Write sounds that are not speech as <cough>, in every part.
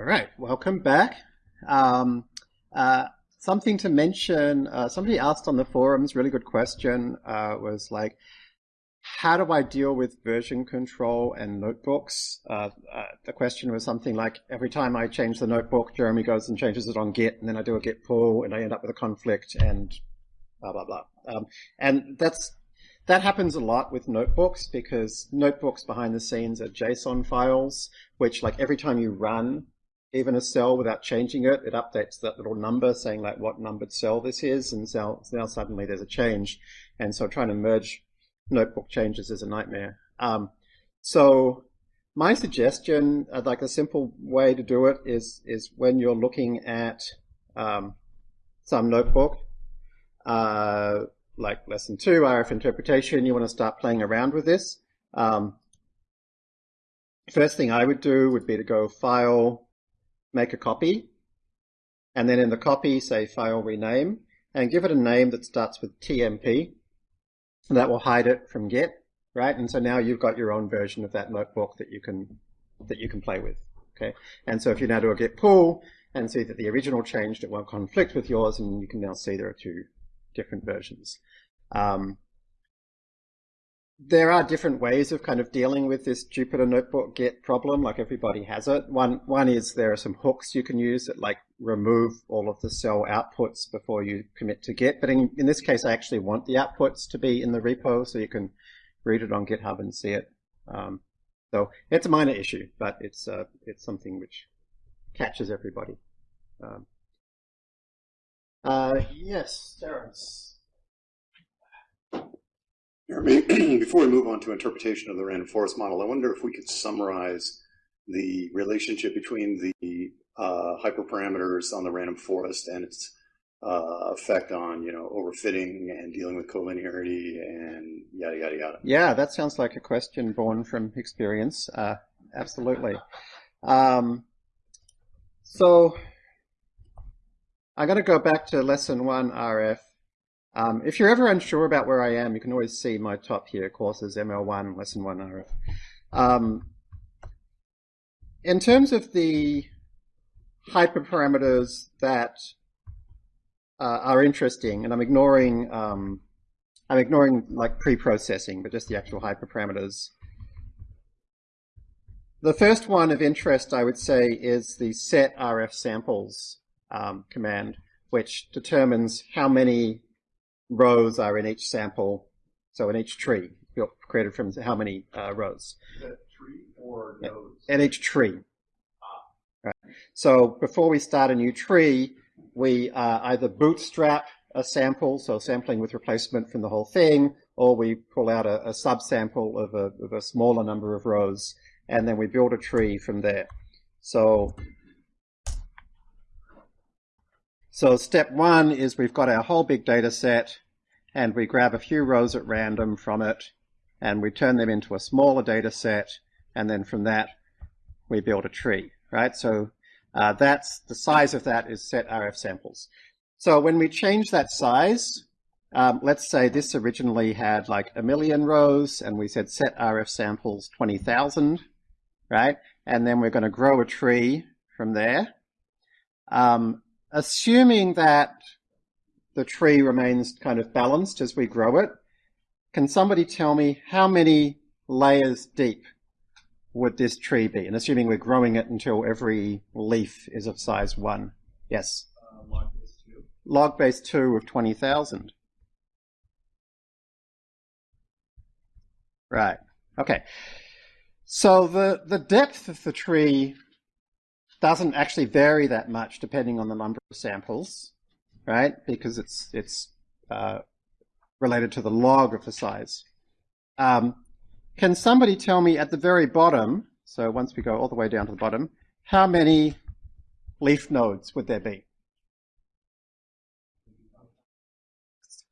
All right, welcome back. Um, uh, something to mention, uh, somebody asked on the forums, really good question, uh, was like, how do I deal with version control and notebooks? Uh, uh, the question was something like, every time I change the notebook, Jeremy goes and changes it on Git, and then I do a Git pull, and I end up with a conflict, and blah, blah, blah. Um, and that's that happens a lot with notebooks because notebooks behind the scenes are JSON files, which like every time you run even a cell without changing it, it updates that little number saying like what numbered cell this is, and so now suddenly there's a change. And so trying to merge notebook changes is a nightmare. Um, so my suggestion, uh, like a simple way to do it is, is when you're looking at um, some notebook, uh, like lesson two, RF interpretation, you want to start playing around with this. Um, first thing I would do would be to go file, make a copy, and then in the copy say file rename, and give it a name that starts with TMP. And that will hide it from Git, right? And so now you've got your own version of that notebook that you can that you can play with. Okay. And so if you now do a git pull and see that the original changed, it won't conflict with yours, and you can now see there are two different versions. Um, there are different ways of kind of dealing with this Jupyter Notebook Git problem, like everybody has it. One, one is there are some hooks you can use that like remove all of the cell outputs before you commit to Git. But in, in this case, I actually want the outputs to be in the repo so you can read it on GitHub and see it. Um, so it's a minor issue, but it's, uh, it's something which catches everybody. Um, uh, yes, Terence. <clears throat> Before we move on to interpretation of the random forest model, I wonder if we could summarize the relationship between the uh, hyperparameters on the random forest and its uh, effect on, you know, overfitting and dealing with collinearity and yada, yada, yada. Yeah, that sounds like a question born from experience. Uh, absolutely. Um, so I'm going to go back to lesson one RF um, if you're ever unsure about where I am, you can always see my top here, courses ML1, Lesson 1 RF. Um, in terms of the hyperparameters that uh, are interesting, and I'm ignoring um, I'm ignoring like pre-processing, but just the actual hyperparameters. The first one of interest, I would say, is the set RF samples um, command, which determines how many rows are in each sample, so in each tree, created from how many uh, rows? tree or nodes? In each tree. Ah. Right. So before we start a new tree, we uh, either bootstrap a sample, so sampling with replacement from the whole thing, or we pull out a, a subsample of a, of a smaller number of rows, and then we build a tree from there. So So step one is we've got our whole big data set and we grab a few rows at random from it and we turn them into a smaller data set and then from that we build a tree, right? So uh, that's the size of that is set RF samples. So when we change that size, um, let's say this originally had like a million rows and we said set RF samples 20,000, right? And then we're going to grow a tree from there. Um, assuming that the tree remains kind of balanced as we grow it, can somebody tell me how many layers deep would this tree be? And assuming we're growing it until every leaf is of size 1. Yes? Uh, log base 2. Log base 2 of 20,000. Right. Okay. So the, the depth of the tree doesn't actually vary that much depending on the number of samples, right? Because it's it's uh, related to the log of the size. Um, can somebody tell me at the very bottom, so once we go all the way down to the bottom, how many leaf nodes would there be?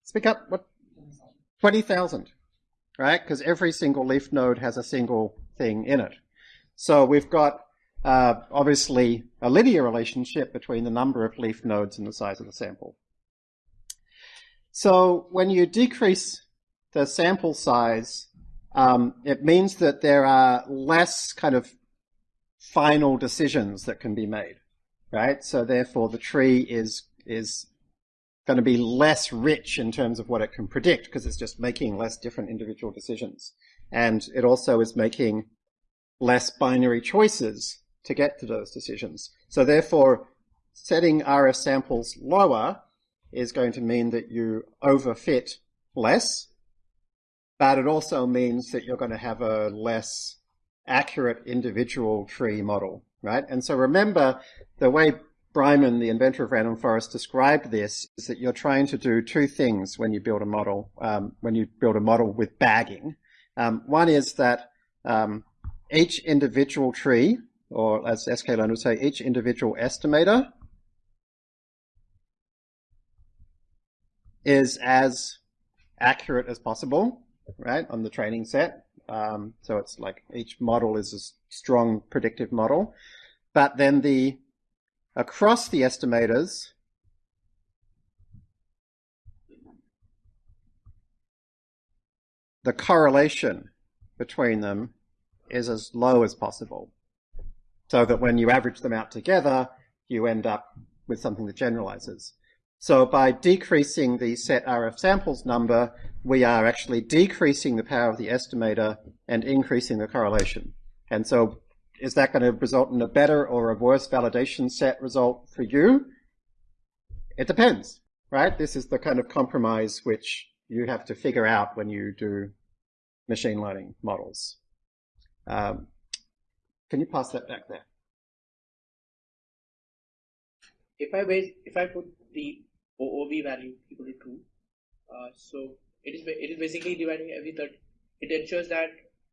Speak up. What? 20,000, right? Because every single leaf node has a single thing in it. So we've got uh, obviously a linear relationship between the number of leaf nodes and the size of the sample. So when you decrease the sample size, um, it means that there are less kind of final decisions that can be made, right? So therefore the tree is, is going to be less rich in terms of what it can predict because it's just making less different individual decisions. And it also is making less binary choices to get to those decisions. So therefore, setting RF samples lower is going to mean that you overfit less, but it also means that you're going to have a less accurate individual tree model, right? And so remember, the way Breiman, the inventor of random forest, described this is that you're trying to do two things when you build a model, um, when you build a model with bagging. Um, one is that um, each individual tree, or as sklearn would say, each individual estimator is as accurate as possible, right, on the training set. Um, so it's like each model is a strong predictive model. But then the across the estimators, the correlation between them is as low as possible. So that when you average them out together, you end up with something that generalizes. So by decreasing the set RF samples number, we are actually decreasing the power of the estimator and increasing the correlation. And so is that going to result in a better or a worse validation set result for you? It depends, right? This is the kind of compromise which you have to figure out when you do machine learning models. Um, can you pass that back there? If I base, if I put the OOB value equal to 2. Uh, so it is it is basically dividing every third. It ensures that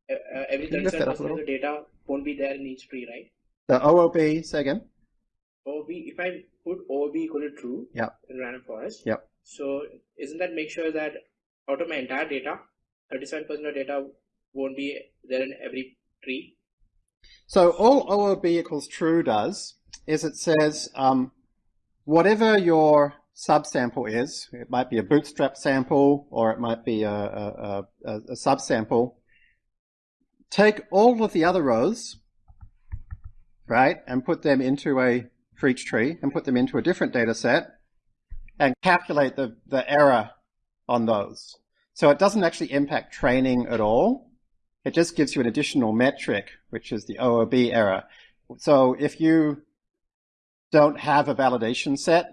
uh, uh every 37% of the data won't be there in each tree, right? The OOB, say again. OOB, if I put OOB equal to true yep. in random forest, yeah. so isn't that make sure that out of my entire data, 37% of data won't be there in every tree? So all OOB equals true does is it says um, whatever your subsample is. It might be a bootstrap sample or it might be a, a, a, a subsample. Take all of the other rows, right, and put them into a for each tree and put them into a different data set and calculate the, the error on those. So it doesn't actually impact training at all. It just gives you an additional metric, which is the OOB error. So if you don't have a validation set,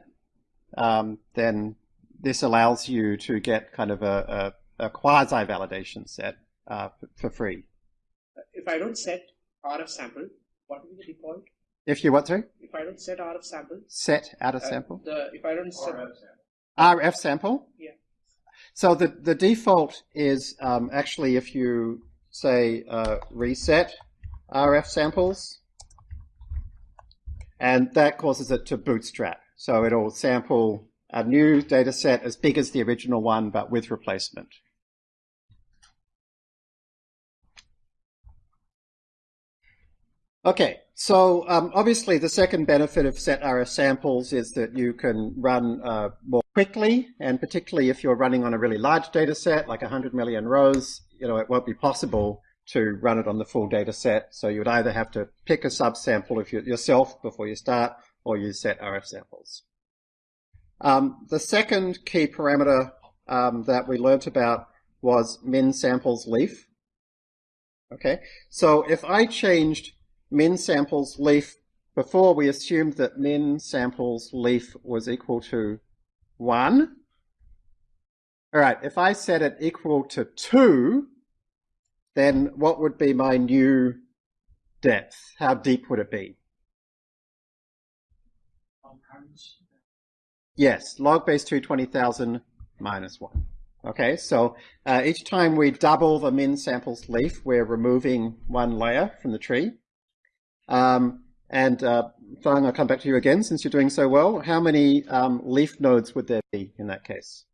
um, then this allows you to get kind of a, a, a quasi-validation set uh, for free. If I don't set RF sample, what will be the default? If you what, sorry? If I don't set RF sample. Set out of uh, sample? The, if I don't set... RF sample. RF sample? Yeah. So the, the default is um, actually if you say uh, reset RF samples, and that causes it to bootstrap. So it'll sample a new data set as big as the original one, but with replacement. Okay, so um, obviously the second benefit of set RF samples is that you can run uh, more quickly, and particularly if you're running on a really large data set, like 100 million rows, you know, it won't be possible to run it on the full data set. So you would either have to pick a subsample if you, yourself before you start, or use set RF samples. Um, the second key parameter um, that we learnt about was min samples leaf. Okay, so if I changed min samples leaf before we assumed that min samples leaf was equal to 1. All right, if I set it equal to 2, then what would be my new depth? How deep would it be? Yes, log base 2, 20,000 minus 1. Okay, so uh, each time we double the min samples leaf, we're removing one layer from the tree. Um, and uh, Fang, I'll come back to you again since you're doing so well. How many um, leaf nodes would there be in that case?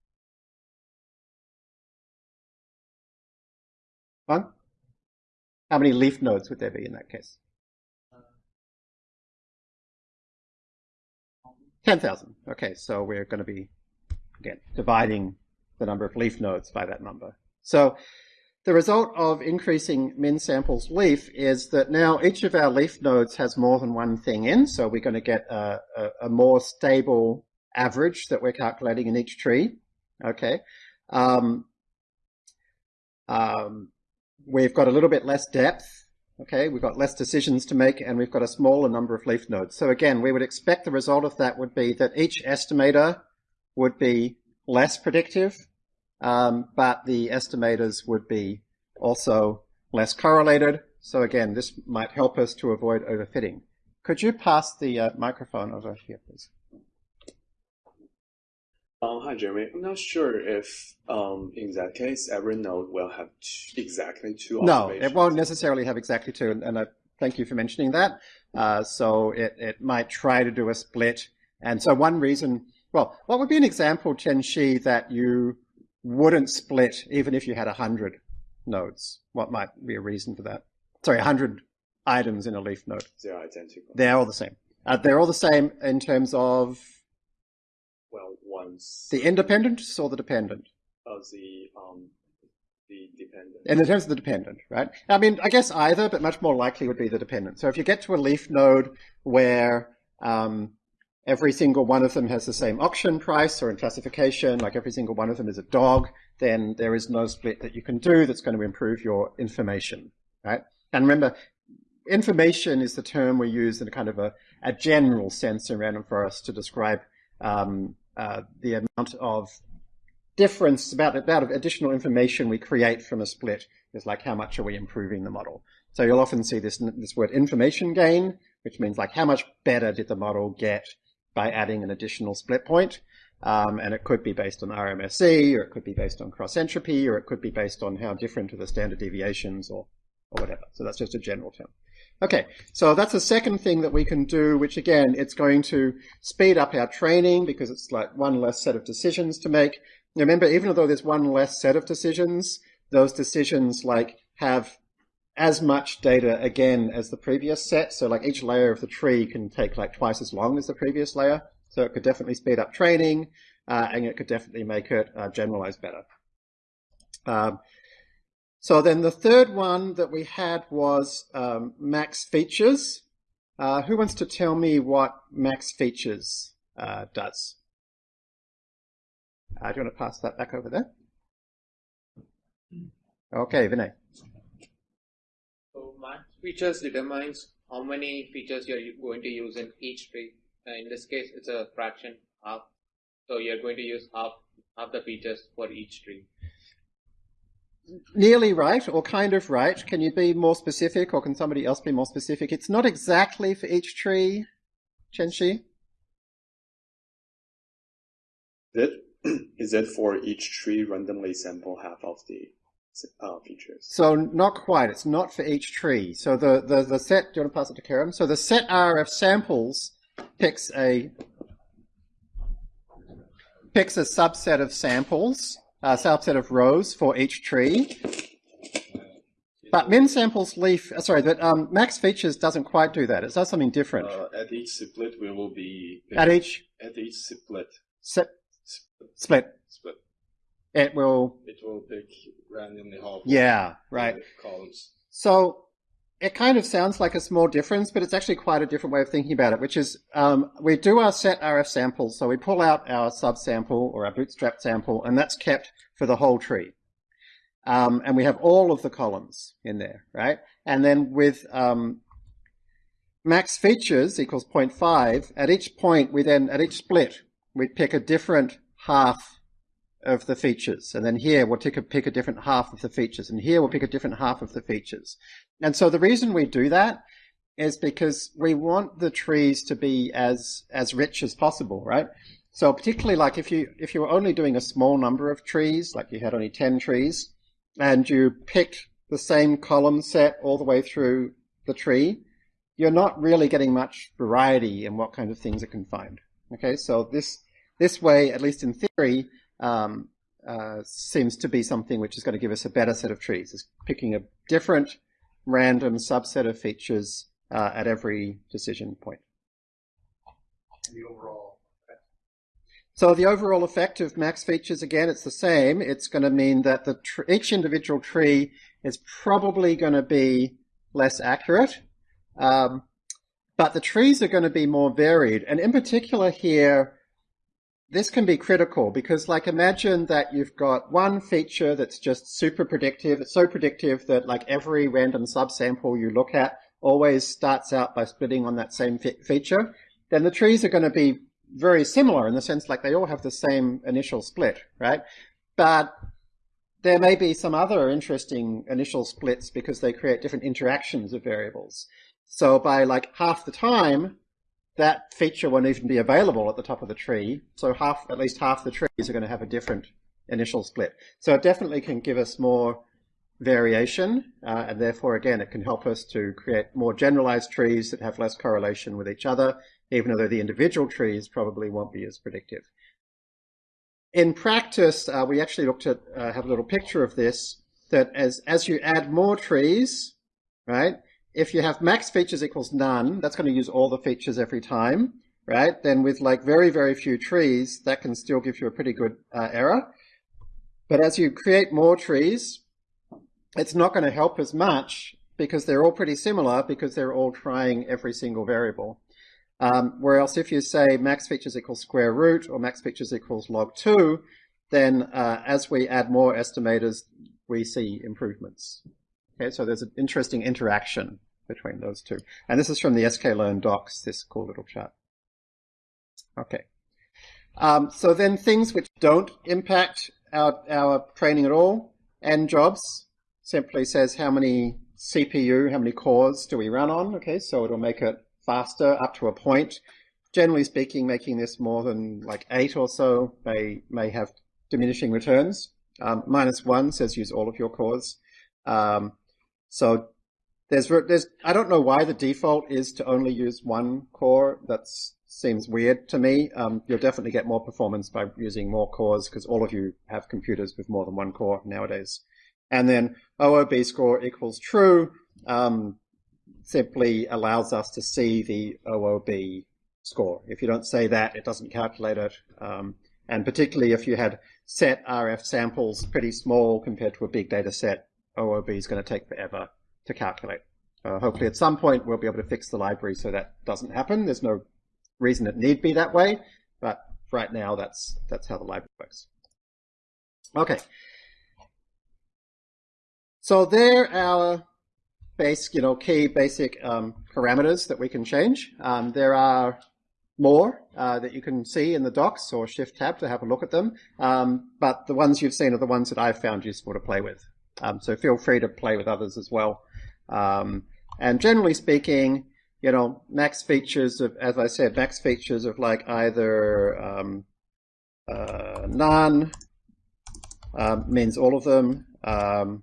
Fang? How many leaf nodes would there be in that case? 10,000. Okay, so we're going to be, again, dividing the number of leaf nodes by that number. So the result of increasing min samples leaf is that now each of our leaf nodes has more than one thing in, so we're going to get a, a, a more stable average that we're calculating in each tree. Okay. Um, um, we've got a little bit less depth. Okay, we've got less decisions to make and we've got a smaller number of leaf nodes. So again, we would expect the result of that would be that each estimator would be less predictive, um, but the estimators would be also less correlated. So again, this might help us to avoid overfitting. Could you pass the uh, microphone over here, please? Um, hi, Jeremy. I'm not sure if um, in that case every node will have two, exactly two No, it won't necessarily have exactly two, and, and I thank you for mentioning that. Uh, so it, it might try to do a split. And so one reason, well, what would be an example, Chen Shi, that you wouldn't split even if you had 100 nodes? What might be a reason for that? Sorry, 100 items in a leaf node. They're identical. They're all the same. Uh, they're all the same in terms of one's the independent or the dependent? Of the um, the dependent. In terms of the dependent, right? I mean, I guess either, but much more likely would be the dependent. So if you get to a leaf node where um, every single one of them has the same auction price or in classification, like every single one of them is a dog, then there is no split that you can do that's going to improve your information, right? And remember, information is the term we use in a kind of a, a general sense in random forest to describe um, uh, the amount of difference, about, about additional information we create from a split is like how much are we improving the model. So you'll often see this, this word information gain, which means like how much better did the model get by adding an additional split point. Um, and it could be based on RMSE, or it could be based on cross entropy, or it could be based on how different are the standard deviations, or, or whatever. So that's just a general term. Okay, so that's the second thing that we can do, which again, it's going to speed up our training because it's like one less set of decisions to make. Remember, even though there's one less set of decisions, those decisions like have as much data again as the previous set. So like each layer of the tree can take like twice as long as the previous layer. So it could definitely speed up training, uh, and it could definitely make it uh, generalize better. Um, so then the third one that we had was um, max features. Uh, who wants to tell me what max features uh, does? Uh, do you want to pass that back over there? Okay, Vinay. So max features determines how many features you're going to use in each tree. Uh, in this case, it's a fraction, half. So you're going to use half, half the features for each tree nearly right or kind of right. Can you be more specific or can somebody else be more specific? It's not exactly for each tree, Chenshi. That <clears throat> is it for each tree randomly sample half of the uh, features? So not quite. It's not for each tree. So the, the, the set, do you want to pass it to Kerem? So the set RF samples picks a picks a subset of samples uh, subset of rows for each tree. But min samples leaf, uh, sorry, but um, max features doesn't quite do that. It does something different. Uh, at each split, we will be at each at each split split split. Split. It will. It will pick randomly half. Yeah, right. Columns. So it kind of sounds like a small difference, but it's actually quite a different way of thinking about it, which is um, we do our set RF samples. So we pull out our subsample or our bootstrap sample, and that's kept for the whole tree. Um, and we have all of the columns in there, right? And then with um, max features equals 0.5, at each point, we then, at each split, we pick a different half of the features. And then here we'll pick a, pick a different half of the features. And here we'll pick a different half of the features. And so the reason we do that is because we want the trees to be as, as rich as possible, right? So particularly like if you, if you were only doing a small number of trees, like you had only 10 trees, and you picked the same column set all the way through the tree, you're not really getting much variety in what kind of things it can find. Okay, so this, this way, at least in theory, um, uh, seems to be something which is going to give us a better set of trees. Is picking a different random subset of features uh, at every decision point. The overall. So the overall effect of max features, again, it's the same. It's going to mean that the each individual tree is probably going to be less accurate. Um, but the trees are going to be more varied. And in particular here, this can be critical because like imagine that you've got one feature that's just super predictive. It's so predictive that like every random subsample you look at always starts out by splitting on that same feature. Then the trees are going to be very similar in the sense like they all have the same initial split, right? But there may be some other interesting initial splits because they create different interactions of variables. So by like half the time, that feature won't even be available at the top of the tree. So half, at least half the trees are going to have a different initial split. So it definitely can give us more variation, uh, and therefore, again, it can help us to create more generalized trees that have less correlation with each other, even though the individual trees probably won't be as predictive. In practice, uh, we actually looked at, uh, have a little picture of this, that as, as you add more trees, right, if you have max features equals none, that's going to use all the features every time, right? Then with like very, very few trees, that can still give you a pretty good uh, error. But as you create more trees, it's not going to help as much because they're all pretty similar because they're all trying every single variable. Um, whereas if you say max features equals square root or max features equals log 2, then uh, as we add more estimators, we see improvements. Okay, so there's an interesting interaction between those two. And this is from the sklearn docs, this cool little chart. Okay. Um, so then things which don't impact our, our training at all, n_jobs simply says how many CPU, how many cores do we run on. Okay, so it'll make it faster up to a point. Generally speaking, making this more than like eight or so may, may have diminishing returns. Um, minus one says use all of your cores. Um, so there's, there's, I don't know why the default is to only use one core. That seems weird to me. Um, you'll definitely get more performance by using more cores because all of you have computers with more than one core nowadays. And then OOB score equals true. Um, simply allows us to see the OOB score. If you don't say that, it doesn't calculate it. Um, and particularly if you had set RF samples pretty small compared to a big data set, OOB is going to take forever to calculate. Uh, hopefully at some point we'll be able to fix the library so that doesn't happen. There's no reason it need be that way, but right now that's, that's how the library works. Okay. So there are base, you know, key basic um, parameters that we can change. Um, there are more uh, that you can see in the docs or shift tab to have a look at them. Um, but the ones you've seen are the ones that I've found useful to play with. Um, so feel free to play with others as well. Um, and generally speaking, you know, max features of, as I said, max features of like either um, uh, none uh, means all of them. Um,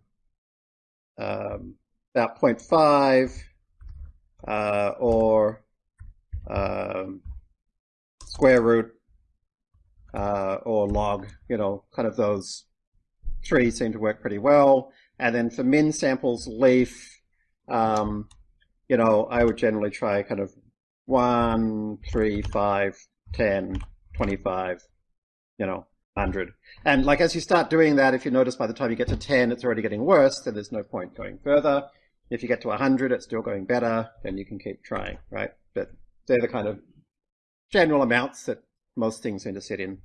about 0.5 uh, or um, square root uh, or log, you know, kind of those three seem to work pretty well. And then for min samples leaf, um, you know, I would generally try kind of 1, 3, 5, 10, 25, you know, 100. And like as you start doing that, if you notice by the time you get to 10, it's already getting worse, then there's no point going further. If you get to 100, it's still going better, then you can keep trying, right? But they're the kind of general amounts that most things seem to sit in.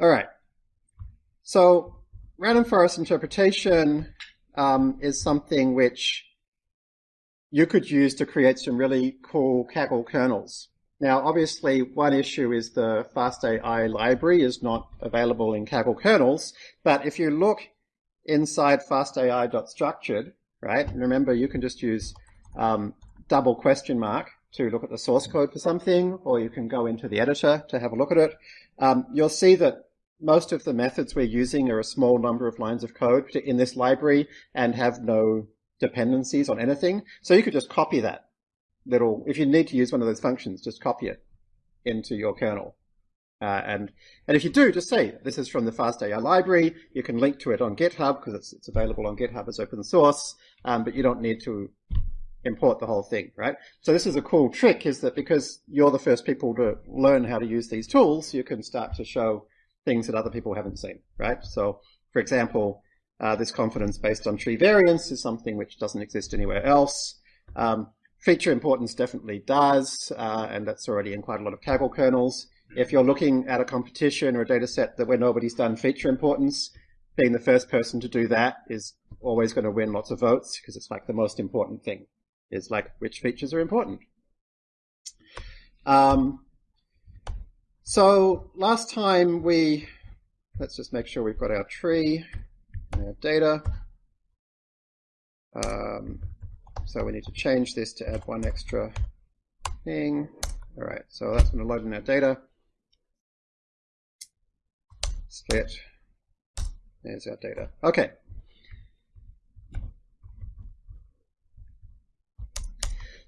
All right. So random forest interpretation um, is something which you could use to create some really cool Kaggle kernels. Now, obviously, one issue is the FastAI library is not available in Kaggle kernels, but if you look inside fastai.structured, right? And remember, you can just use um, double question mark to look at the source code for something, or you can go into the editor to have a look at it. Um, you'll see that most of the methods we're using are a small number of lines of code in this library and have no dependencies on anything. So you could just copy that little, if you need to use one of those functions, just copy it into your kernel. Uh, and, and if you do, just say, this is from the FastAI library. You can link to it on GitHub because it's, it's available on GitHub as open source, um, but you don't need to import the whole thing, right? So this is a cool trick is that because you're the first people to learn how to use these tools, you can start to show things that other people haven't seen, right? So for example, uh, this confidence based on tree variance is something which doesn't exist anywhere else. Um, feature importance definitely does, uh, and that's already in quite a lot of Kaggle kernels. If you're looking at a competition or a data set that where nobody's done feature importance, being the first person to do that is always going to win lots of votes because it's like the most important thing is like which features are important. Um, so last time we, let's just make sure we've got our tree and our data. Um, so we need to change this to add one extra thing. All right, so that's going to load in our data. Split. There's our data. Okay.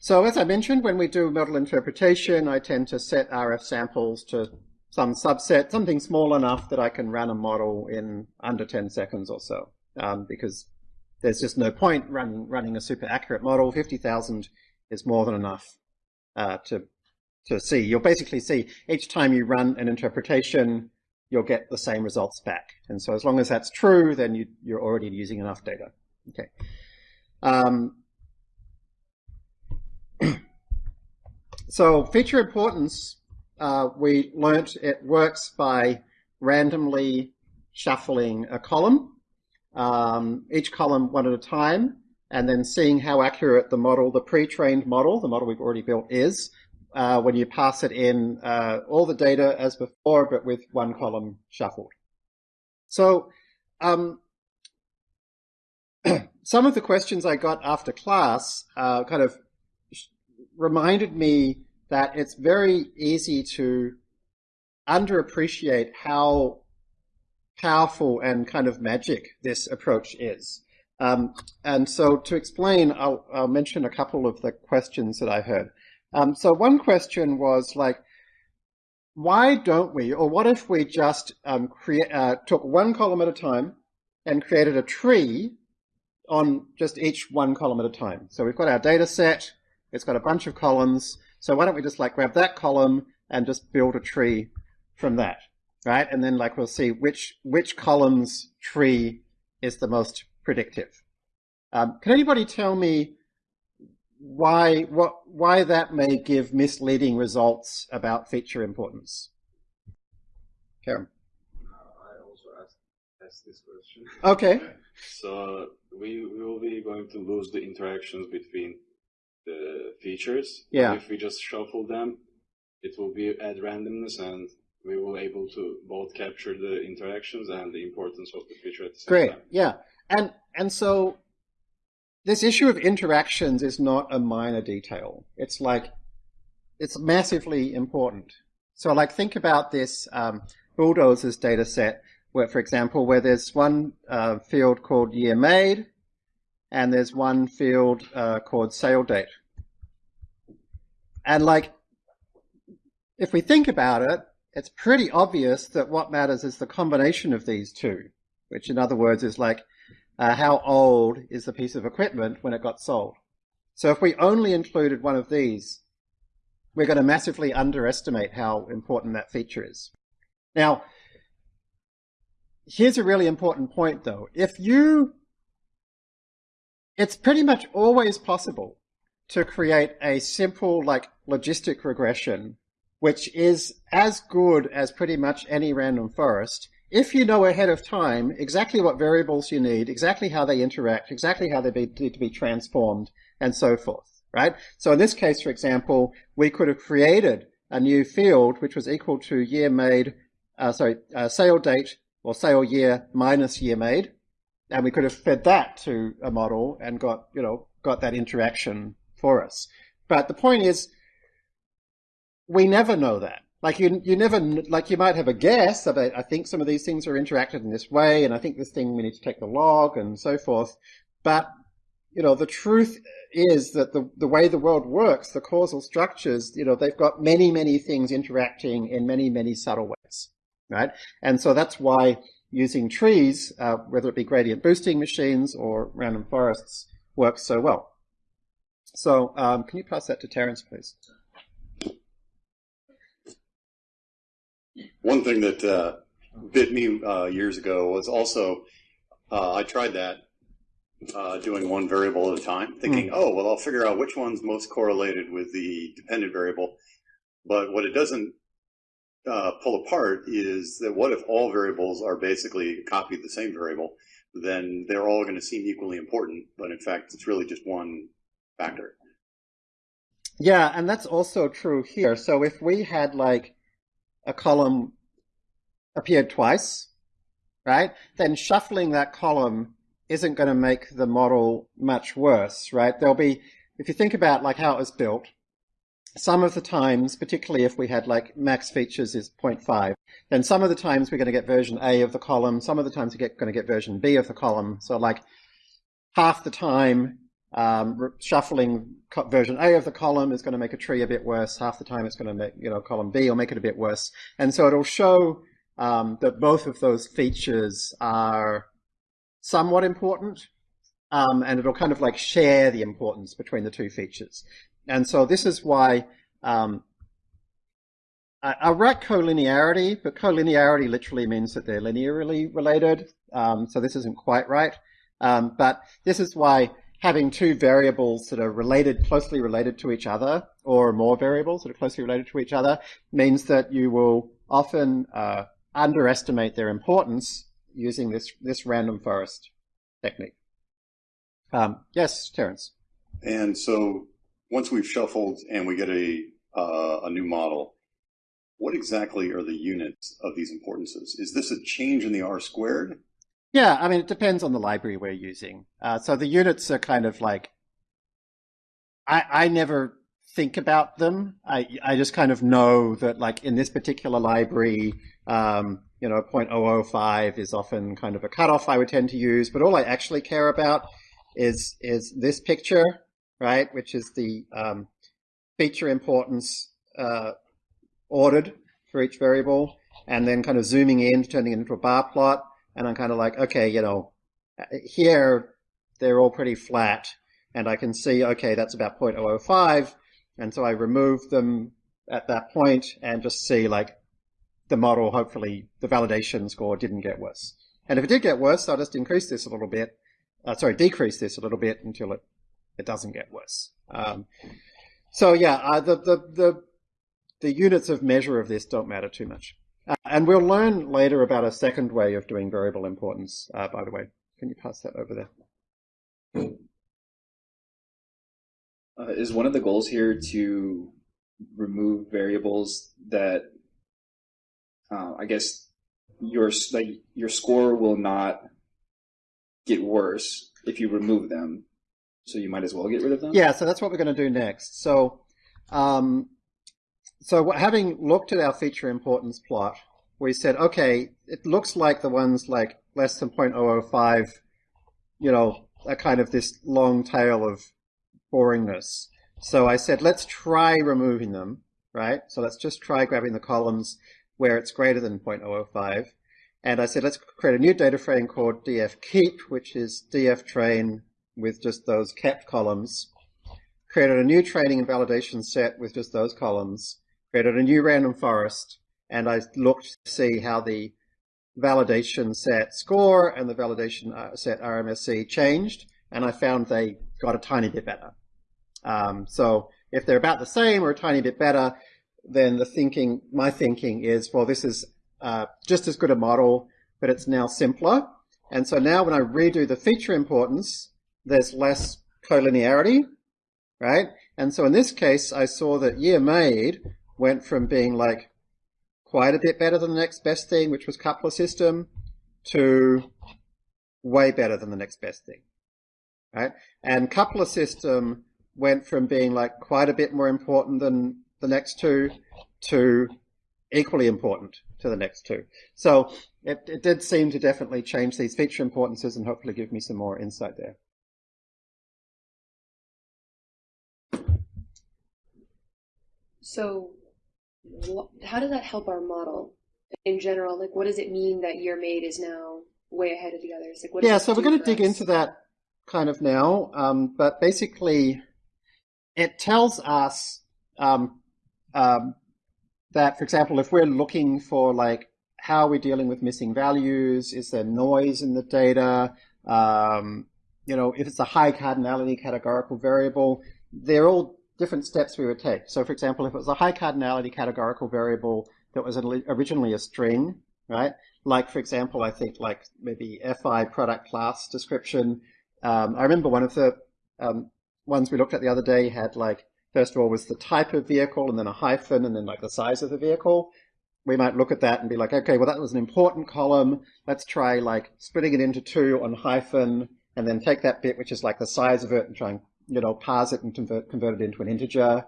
So as I mentioned, when we do model interpretation, I tend to set RF samples to some subset, something small enough that I can run a model in under 10 seconds or so, um, because there's just no point running, running a super accurate model. 50,000 is more than enough uh, to, to see. You'll basically see each time you run an interpretation, you'll get the same results back. And so as long as that's true, then you, are already using enough data. Okay. Um, So feature importance, uh, we learnt it works by randomly shuffling a column, um, each column one at a time, and then seeing how accurate the model, the pre-trained model, the model we've already built is, uh, when you pass it in uh, all the data as before, but with one column shuffled. So um, <clears throat> some of the questions I got after class uh, kind of reminded me that it's very easy to underappreciate how powerful and kind of magic this approach is. Um, and so to explain, I'll, I'll, mention a couple of the questions that I heard. Um, so one question was like, why don't we, or what if we just um, create, uh, took one column at a time and created a tree on just each one column at a time? So we've got our data set, it's got a bunch of columns. So why don't we just like grab that column and just build a tree from that, right? And then like we'll see which which column's tree is the most predictive. Um, can anybody tell me why what why that may give misleading results about feature importance? Karen. I also asked, asked this question. Okay. so we, we will be going to lose the interactions between the features. Yeah. If we just shuffle them, it will be at randomness and we will able to both capture the interactions and the importance of the feature at the same Great. time. Yeah. And and so this issue of interactions is not a minor detail. It's like it's massively important. So like think about this um, bulldozers data set where, for example, where there's one uh, field called year made and there's one field uh, called sale date. And like, if we think about it, it's pretty obvious that what matters is the combination of these two, which in other words is like, uh, how old is the piece of equipment when it got sold? So if we only included one of these, we're going to massively underestimate how important that feature is. Now, here's a really important point though. If you it's pretty much always possible to create a simple like logistic regression which is as good as pretty much any random forest if you know ahead of time exactly what variables you need, exactly how they interact, exactly how they need to be transformed, and so forth, right? So in this case, for example, we could have created a new field which was equal to year made, uh, sorry, uh, sale date or sale year minus year made, and we could have fed that to a model and got you know got that interaction for us. But the point is, we never know that. Like you, you never like you might have a guess about. I think some of these things are interacted in this way, and I think this thing we need to take the log and so forth. But you know, the truth is that the the way the world works, the causal structures, you know, they've got many many things interacting in many many subtle ways, right? And so that's why using trees, uh, whether it be gradient boosting machines or random forests, works so well. So um, can you pass that to Terence, please? One thing that uh, bit me uh, years ago was also uh, I tried that uh, doing one variable at a time, thinking, mm. oh, well, I'll figure out which one's most correlated with the dependent variable. But what it doesn't uh, pull apart is that what if all variables are basically a copy of the same variable? Then they're all going to seem equally important, but in fact, it's really just one factor. Yeah, and that's also true here. So if we had like a column appeared twice, right, then shuffling that column isn't going to make the model much worse, right? There'll be, if you think about like how it was built, some of the times, particularly if we had like max features is 0.5, then some of the times we're going to get version A of the column, some of the times we're going to get version B of the column. So like half the time um, shuffling version A of the column is going to make a tree a bit worse. Half the time it's going to make, you know, column B will make it a bit worse. And so it'll show um, that both of those features are somewhat important, um, and it'll kind of like share the importance between the two features. And so this is why um, I, I write collinearity, but collinearity literally means that they're linearly related. Um, so this isn't quite right. Um, but this is why having two variables that are related, closely related to each other, or more variables that are closely related to each other, means that you will often uh, underestimate their importance using this, this random forest technique. Um, yes, Terence. And so once we've shuffled and we get a, uh, a new model, what exactly are the units of these importances? Is this a change in the R squared? Yeah, I mean, it depends on the library we're using. Uh, so the units are kind of like, I, I never think about them. I, I just kind of know that like in this particular library, um, you know, 0.005 is often kind of a cutoff I would tend to use, but all I actually care about is, is this picture, right? Which is the um, feature importance uh, ordered for each variable, and then kind of zooming in, turning it into a bar plot, and I'm kind of like, okay, you know, here they're all pretty flat, and I can see, okay, that's about 0.005, and so I remove them at that point and just see like the model, hopefully the validation score didn't get worse. And if it did get worse, I'll just increase this a little bit, uh, sorry, decrease this a little bit until it, it doesn't get worse. Um, so yeah, uh, the, the, the, the units of measure of this don't matter too much. Uh, and we'll learn later about a second way of doing variable importance, uh, by the way. Can you pass that over there? Uh, is one of the goals here to remove variables that uh, I guess your like your score will not get worse if you remove them. So you might as well get rid of them. Yeah, so that's what we're going to do next. So, um, so having looked at our feature importance plot, we said, okay, it looks like the ones like less than 0.005, you know, are kind of this long tail of boringness. So I said, let's try removing them, right? So let's just try grabbing the columns where it's greater than 0.005. And I said, let's create a new data frame called df keep, which is df train with just those kept columns. Created a new training and validation set with just those columns. Created a new random forest. And I looked to see how the validation set score and the validation uh, set RMSE changed. And I found they got a tiny bit better. Um, so if they're about the same or a tiny bit better, then the thinking, my thinking is, well, this is uh, just as good a model, but it's now simpler. And so now when I redo the feature importance, there's less collinearity, right? And so in this case, I saw that year made went from being like quite a bit better than the next best thing, which was coupler system, to way better than the next best thing, right? And coupler system went from being like quite a bit more important than the next two to equally important to the next two. So it, it did seem to definitely change these feature importances and hopefully give me some more insight there. So how does that help our model in general? Like, what does it mean that year made is now way ahead of the others? Like, what yeah, so we're going to dig us? into that kind of now. Um, but basically, it tells us um, um, that, for example, if we're looking for like how are we dealing with missing values, is there noise in the data, um, you know, if it's a high cardinality categorical variable, they're all different steps we would take. So, for example, if it was a high cardinality categorical variable that was originally a string, right? Like, for example, I think like maybe FI product class description. Um, I remember one of the um, ones we looked at the other day had like, first of all, was the type of vehicle and then a hyphen and then like the size of the vehicle. We might look at that and be like, okay, well, that was an important column. Let's try like splitting it into two on hyphen and then take that bit, which is like the size of it and try and, you know, parse it and convert, convert it into an integer.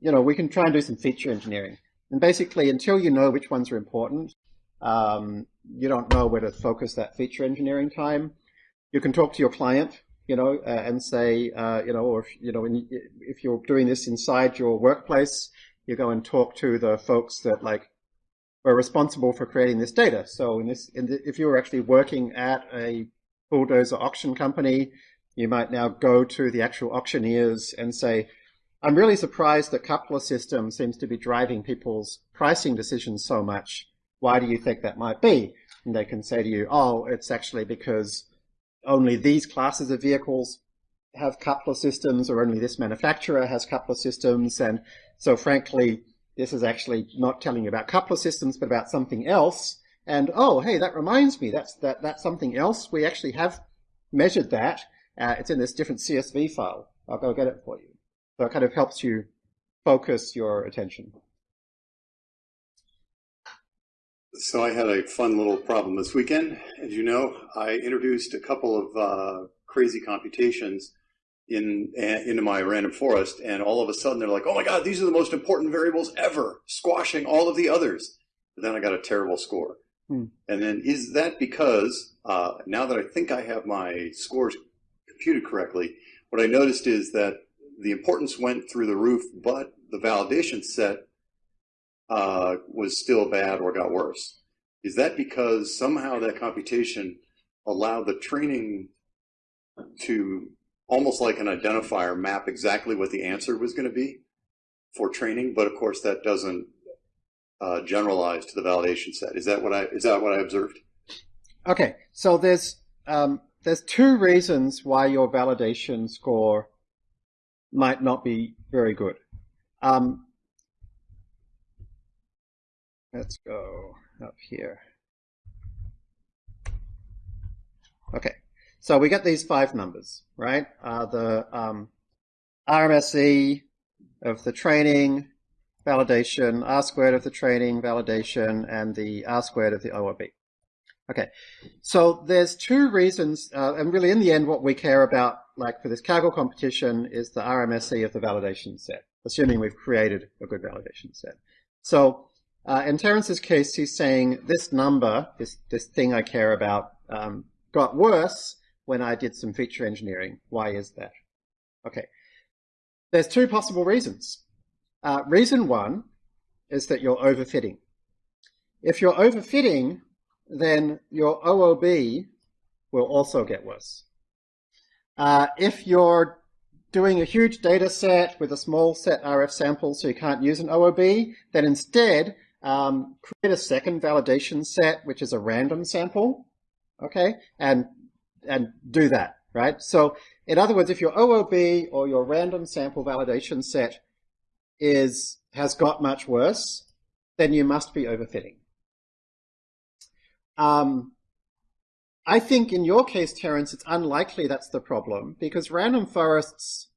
You know, we can try and do some feature engineering. And basically, until you know which ones are important, um, you don't know where to focus that feature engineering time. You can talk to your client you know, uh, and say, uh, you know, or if, you know, you, if you're doing this inside your workplace, you go and talk to the folks that like are responsible for creating this data. So in this, in the, if you were actually working at a bulldozer auction company, you might now go to the actual auctioneers and say, I'm really surprised that coupler system seems to be driving people's pricing decisions so much. Why do you think that might be? And they can say to you, oh, it's actually because only these classes of vehicles have coupler systems or only this manufacturer has coupler systems. And so frankly, this is actually not telling you about coupler systems, but about something else. And oh, hey, that reminds me, that's that that's something else. We actually have measured that. Uh, it's in this different CSV file. I'll go get it for you. So it kind of helps you focus your attention. So I had a fun little problem this weekend. As you know, I introduced a couple of uh, crazy computations in into my random forest, and all of a sudden they're like, "Oh my God, these are the most important variables ever," squashing all of the others. But then I got a terrible score. Hmm. And then is that because uh, now that I think I have my scores computed correctly, what I noticed is that the importance went through the roof, but the validation set uh, was still bad or got worse. Is that because somehow that computation allowed the training to almost like an identifier map exactly what the answer was going to be for training, but of course that doesn't uh, generalize to the validation set. Is that what I is that what I observed? Okay, so there's um, there's two reasons why your validation score might not be very good. Um, Let's go up here. Okay, so we get these five numbers, right? Uh, the um, RMSE of the training, validation, R squared of the training, validation, and the R squared of the OOB. Okay, so there's two reasons, uh, and really in the end what we care about, like for this Kaggle competition, is the RMSE of the validation set, assuming we've created a good validation set. So uh, in Terence's case, he's saying this number, this, this thing I care about, um, got worse when I did some feature engineering. Why is that? Okay. There's two possible reasons. Uh, reason one is that you're overfitting. If you're overfitting, then your OOB will also get worse. Uh, if you're doing a huge data set with a small set RF sample so you can't use an OOB, then instead um, create a second validation set, which is a random sample, okay, and and do that, right? So in other words, if your OOB or your random sample validation set is has got much worse, then you must be overfitting. Um, I think in your case, Terence, it's unlikely that's the problem because random forests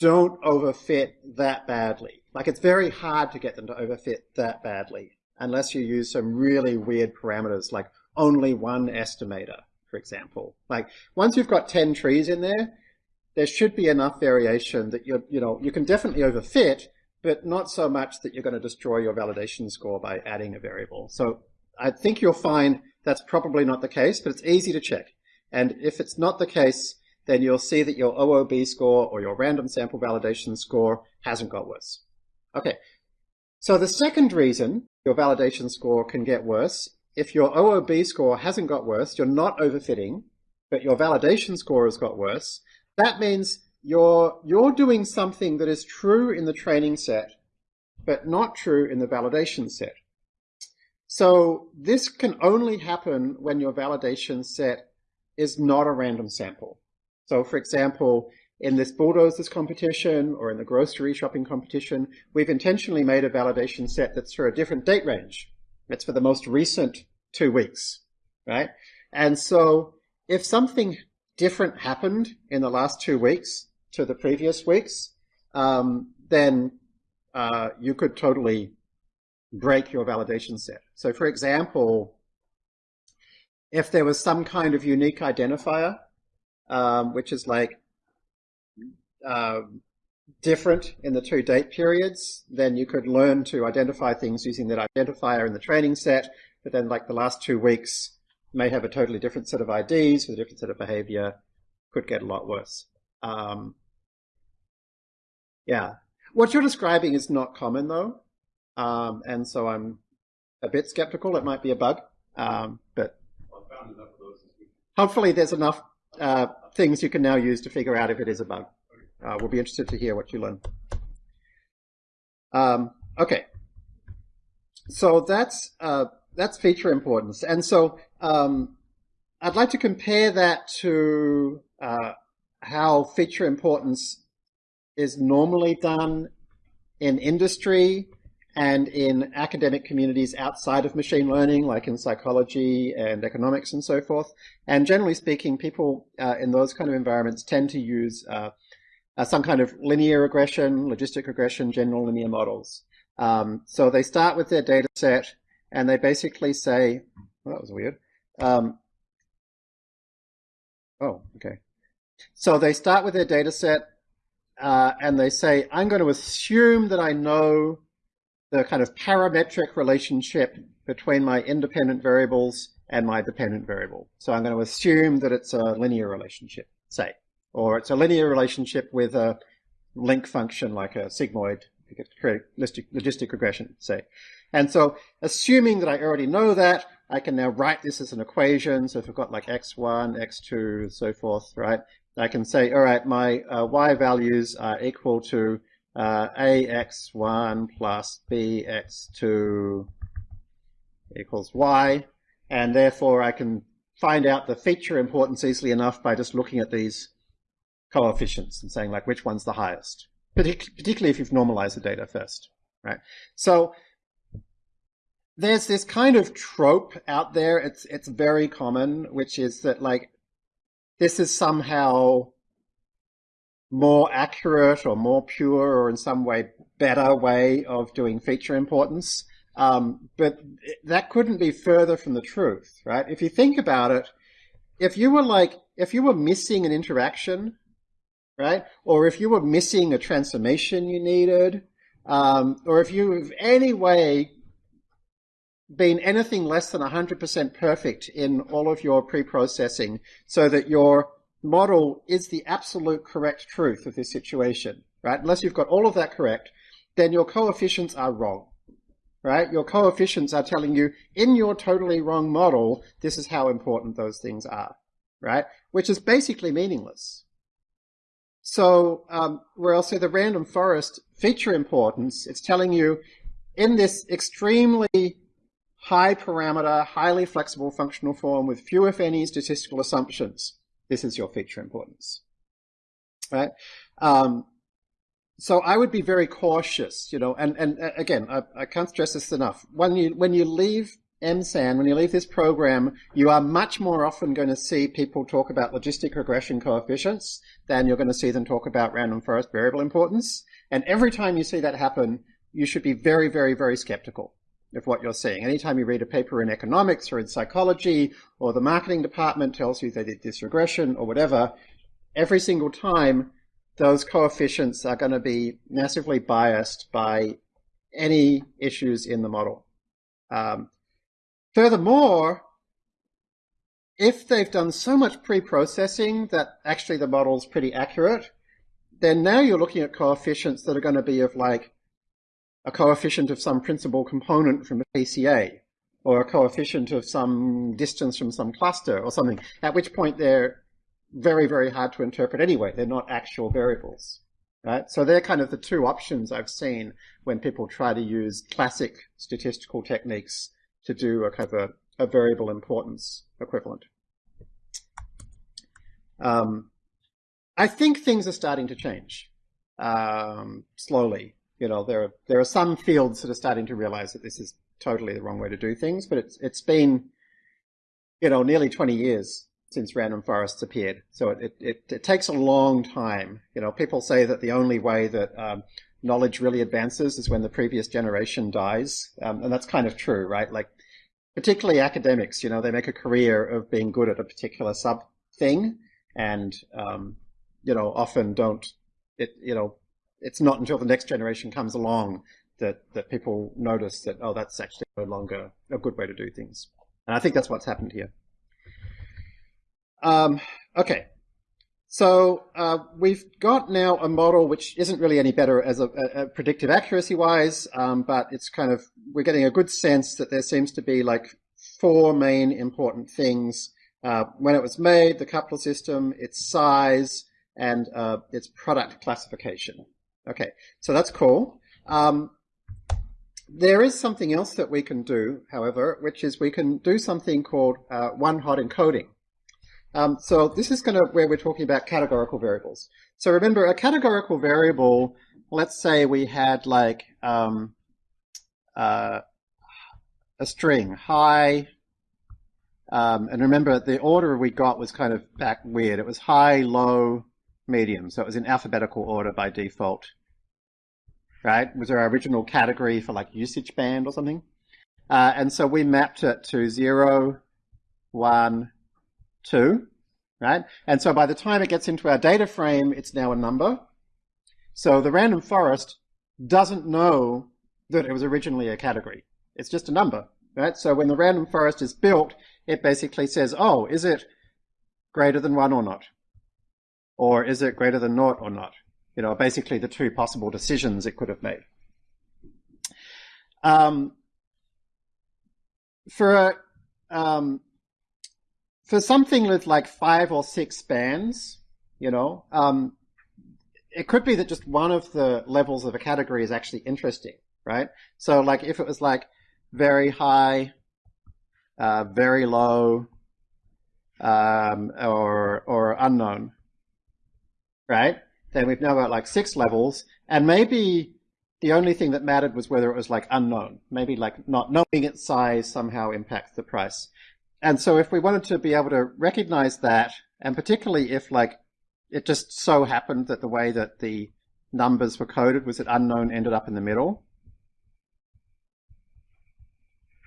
don't overfit that badly. Like it's very hard to get them to overfit that badly unless you use some really weird parameters like only one estimator, for example. Like once you've got 10 trees in there, there should be enough variation that you you know, you can definitely overfit, but not so much that you're going to destroy your validation score by adding a variable. So I think you'll find that's probably not the case, but it's easy to check. And if it's not the case, then you'll see that your OOB score or your random sample validation score hasn't got worse. Okay, so the second reason your validation score can get worse, if your OOB score hasn't got worse, you're not overfitting, but your validation score has got worse, that means you're, you're doing something that is true in the training set, but not true in the validation set. So this can only happen when your validation set is not a random sample. So for example, in this bulldozers competition or in the grocery shopping competition, we've intentionally made a validation set that's for a different date range. It's for the most recent two weeks, right? And so if something different happened in the last two weeks to the previous weeks, um, then uh, you could totally break your validation set. So for example, if there was some kind of unique identifier, um, which is like uh, different in the two date periods, then you could learn to identify things using that identifier in the training set, but then like the last two weeks may have a totally different set of IDs with a different set of behavior, could get a lot worse. Um, yeah. What you're describing is not common though. Um, and so I'm a bit skeptical it might be a bug, um, but hopefully there's enough uh, things you can now use to figure out if it is a bug. Uh, we'll be interested to hear what you learn. Um, okay, so that's uh, that's feature importance, and so um, I'd like to compare that to uh, how feature importance is normally done in industry and in academic communities outside of machine learning, like in psychology and economics and so forth. And generally speaking, people uh, in those kind of environments tend to use uh, uh, some kind of linear regression, logistic regression, general linear models. Um, so they start with their data set and they basically say, well, that was weird. Um, oh, okay. So they start with their data set uh, and they say, I'm going to assume that I know the kind of parametric relationship between my independent variables and my dependent variable. So I'm going to assume that it's a linear relationship, say, or it's a linear relationship with a link function like a sigmoid logistic regression, say. And so assuming that I already know that, I can now write this as an equation. So if I've got like x1, x2, so forth, right? I can say, all right, my uh, y values are equal to uh, ax1 plus bx2 equals y, and therefore I can find out the feature importance easily enough by just looking at these coefficients and saying like which one's the highest, Partic particularly if you've normalized the data first, right? So there's this kind of trope out there, it's, it's very common, which is that like this is somehow more accurate or more pure or in some way better way of doing feature importance. Um, but that couldn't be further from the truth, right? If you think about it, if you were like, if you were missing an interaction, right? Or if you were missing a transformation you needed, um, or if you have any way been anything less than 100% perfect in all of your pre-processing so that your model is the absolute correct truth of this situation, right? Unless you've got all of that correct, then your coefficients are wrong, right? Your coefficients are telling you in your totally wrong model, this is how important those things are, right? Which is basically meaningless. So, um, where I'll say the random forest feature importance, it's telling you in this extremely high parameter, highly flexible functional form with few if any statistical assumptions, this is your feature importance, right? Um, so I would be very cautious, you know, and, and uh, again, I, I can't stress this enough. When you, when you leave MSAN, when you leave this program, you are much more often going to see people talk about logistic regression coefficients than you're going to see them talk about random forest variable importance. And every time you see that happen, you should be very, very, very skeptical of what you're seeing. Anytime you read a paper in economics or in psychology, or the marketing department tells you they did this regression or whatever, every single time those coefficients are going to be massively biased by any issues in the model. Um, furthermore, if they've done so much pre-processing that actually the model's pretty accurate, then now you're looking at coefficients that are going to be of like a coefficient of some principal component from a PCA, or a coefficient of some distance from some cluster or something, at which point they're very, very hard to interpret anyway. They're not actual variables. Right? So they're kind of the two options I've seen when people try to use classic statistical techniques to do a kind of a, a variable importance equivalent. Um, I think things are starting to change um, slowly. You know, there are there are some fields that are starting to realize that this is totally the wrong way to do things, but it's it's been you know nearly 20 years since random forests appeared. So it, it, it, takes a long time. You know, people say that the only way that um, knowledge really advances is when the previous generation dies. Um, and that's kind of true, right? Like, particularly academics, you know, they make a career of being good at a particular sub thing and, um, you know, often don't, it, you know, it's not until the next generation comes along that, that people notice that, oh, that's actually no longer a good way to do things. And I think that's what's happened here. Um, okay. So uh, we've got now a model which isn't really any better as a, a, predictive accuracy wise, um, but it's kind of we're getting a good sense that there seems to be like four main important things uh, when it was made: the coupler system, its size, and uh, its product classification. Okay, so that's cool. Um, there is something else that we can do, however, which is we can do something called uh, one-hot encoding. Um, so this is going to where we're talking about categorical variables. So remember, a categorical variable, let's say we had like um, uh, a string, high, um, and remember the order we got was kind of back weird. It was high, low, medium. So it was in alphabetical order by default. Right? Was our original category for like usage band or something? Uh, and so we mapped it to zero, one, 2, right? And so by the time it gets into our data frame, it's now a number. So the random forest doesn't know that it was originally a category. It's just a number, right? So when the random forest is built, it basically says, oh, is it greater than 1 or not? Or is it greater than naught or not? You know, basically the two possible decisions it could have made. Um, for a, um, for something with like five or six bands, you know, um, it could be that just one of the levels of a category is actually interesting, right? So like if it was like very high, uh, very low, um, or or unknown, right? Then we've now got like six levels, and maybe the only thing that mattered was whether it was like unknown. Maybe like not knowing its size somehow impacts the price and so if we wanted to be able to recognize that, and particularly if like it just so happened that the way that the numbers were coded was that unknown ended up in the middle,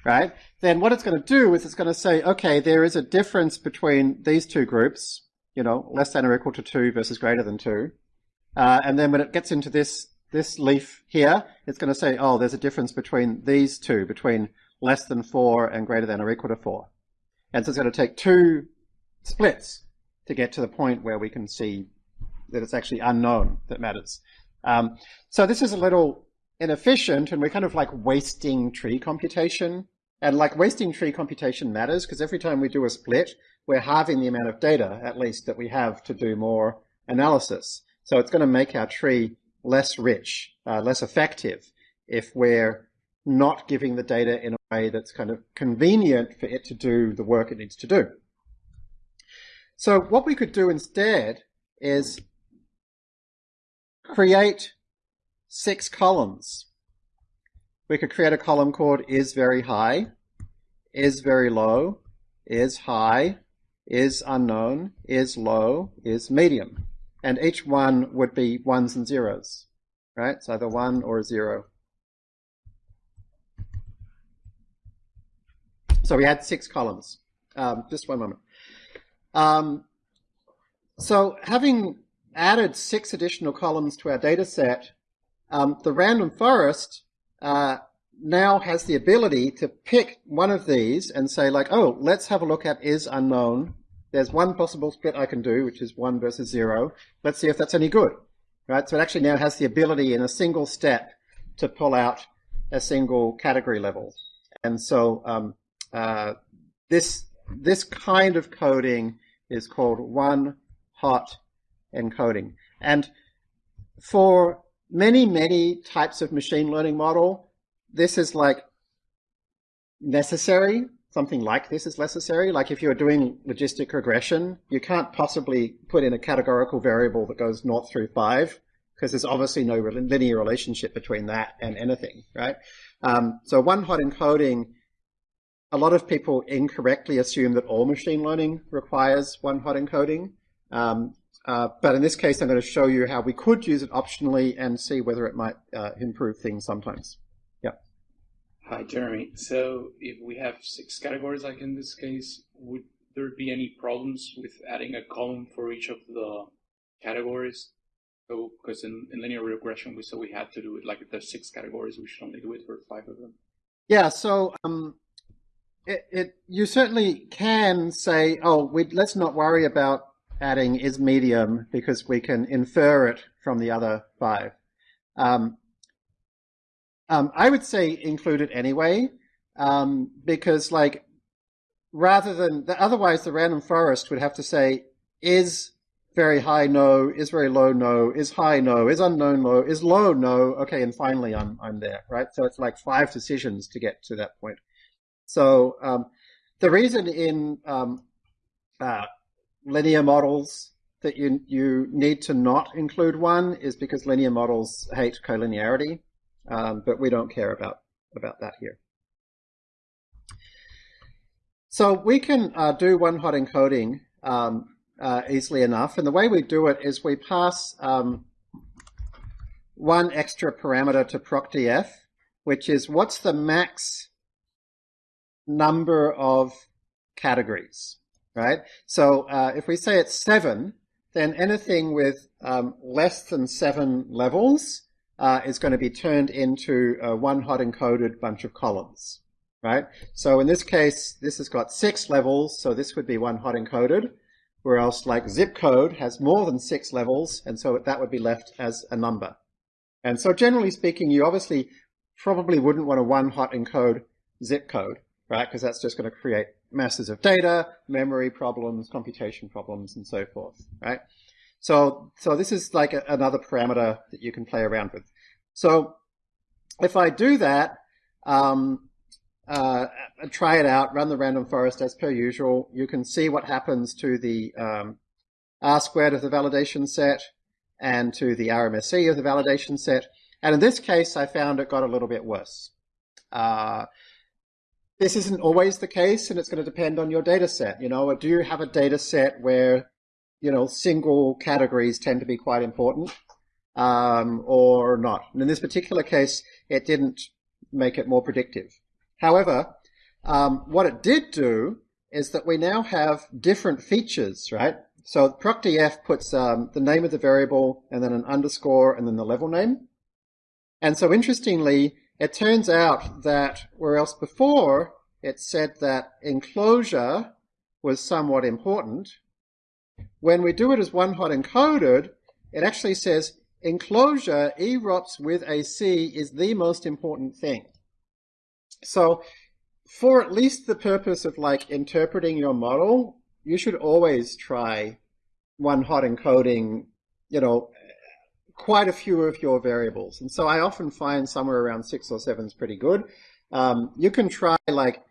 right? Then what it's going to do is it's going to say, okay, there is a difference between these two groups, you know, less than or equal to two versus greater than two. Uh, and then when it gets into this, this leaf here, it's going to say, oh, there's a difference between these two, between less than four and greater than or equal to four. And so it's going to take two splits to get to the point where we can see that it's actually unknown that matters. Um, so this is a little inefficient and we're kind of like wasting tree computation. And like wasting tree computation matters because every time we do a split, we're halving the amount of data, at least, that we have to do more analysis. So it's going to make our tree less rich, uh, less effective if we're not giving the data in a way that's kind of convenient for it to do the work it needs to do. So what we could do instead is create six columns. We could create a column called is very high, is very low, is high, is unknown, is low, is medium. And each one would be ones and zeros, right? So either one or a zero. So we had six columns. Um, just one moment. Um, so having added six additional columns to our data set, um, the random forest uh, now has the ability to pick one of these and say like, oh, let's have a look at is unknown. There's one possible split I can do, which is one versus zero. Let's see if that's any good. Right? So it actually now has the ability in a single step to pull out a single category level. And so um, uh, this this kind of coding is called one hot encoding. And for many, many types of machine learning model, this is like necessary. Something like this is necessary. Like if you're doing logistic regression, you can't possibly put in a categorical variable that goes naught through five because there's obviously no linear relationship between that and anything, right? Um, so one hot encoding, a lot of people incorrectly assume that all machine learning requires one hot encoding. Um, uh, but in this case, I'm going to show you how we could use it optionally and see whether it might uh, improve things sometimes. Hi, Jeremy. So if we have six categories, like in this case, would there be any problems with adding a column for each of the categories? So, because in, in linear regression, we said we had to do it like if there's six categories, we should only do it for five of them. Yeah. So, um, it, it you certainly can say, oh, we, let's not worry about adding is medium because we can infer it from the other five. Um, um, I would say include it anyway, um, because like rather than the, otherwise the random forest would have to say is very high no, is very low no, is high no, is unknown low, is low no, okay, and finally I'm I'm there, right? So it's like five decisions to get to that point. So um, the reason in um, uh, linear models that you you need to not include one is because linear models hate collinearity, um, but we don't care about about that here. So we can uh, do one hot encoding um, uh, easily enough, and the way we do it is we pass um, one extra parameter to proc_df, which is what's the max number of categories right? So uh, if we say it's seven, then anything with um, less than seven levels uh, is going to be turned into a one hot encoded bunch of columns, right? So in this case, this has got six levels, so this would be one hot encoded, whereas like zip code has more than six levels, and so that would be left as a number. And so generally speaking, you obviously probably wouldn't want to one hot encode zip code, right? Because that's just going to create masses of data, memory problems, computation problems, and so forth, right? So, so this is like a, another parameter that you can play around with. So if I do that, um, uh, try it out, run the random forest as per usual, you can see what happens to the um, R squared of the validation set and to the RMSE of the validation set. And in this case, I found it got a little bit worse. Uh, this isn't always the case, and it's going to depend on your data set. You know, do you have a data set where, you know, single categories tend to be quite important, um, or not? And in this particular case, it didn't make it more predictive. However, um, what it did do is that we now have different features, right? So proc_df puts um, the name of the variable and then an underscore and then the level name. And so interestingly, it turns out that whereas before it said that enclosure was somewhat important, when we do it as one hot encoded, it actually says enclosure eROPS with a C is the most important thing. So for at least the purpose of like interpreting your model, you should always try one hot encoding, you know, quite a few of your variables. And so I often find somewhere around six or seven is pretty good. Um, you can try like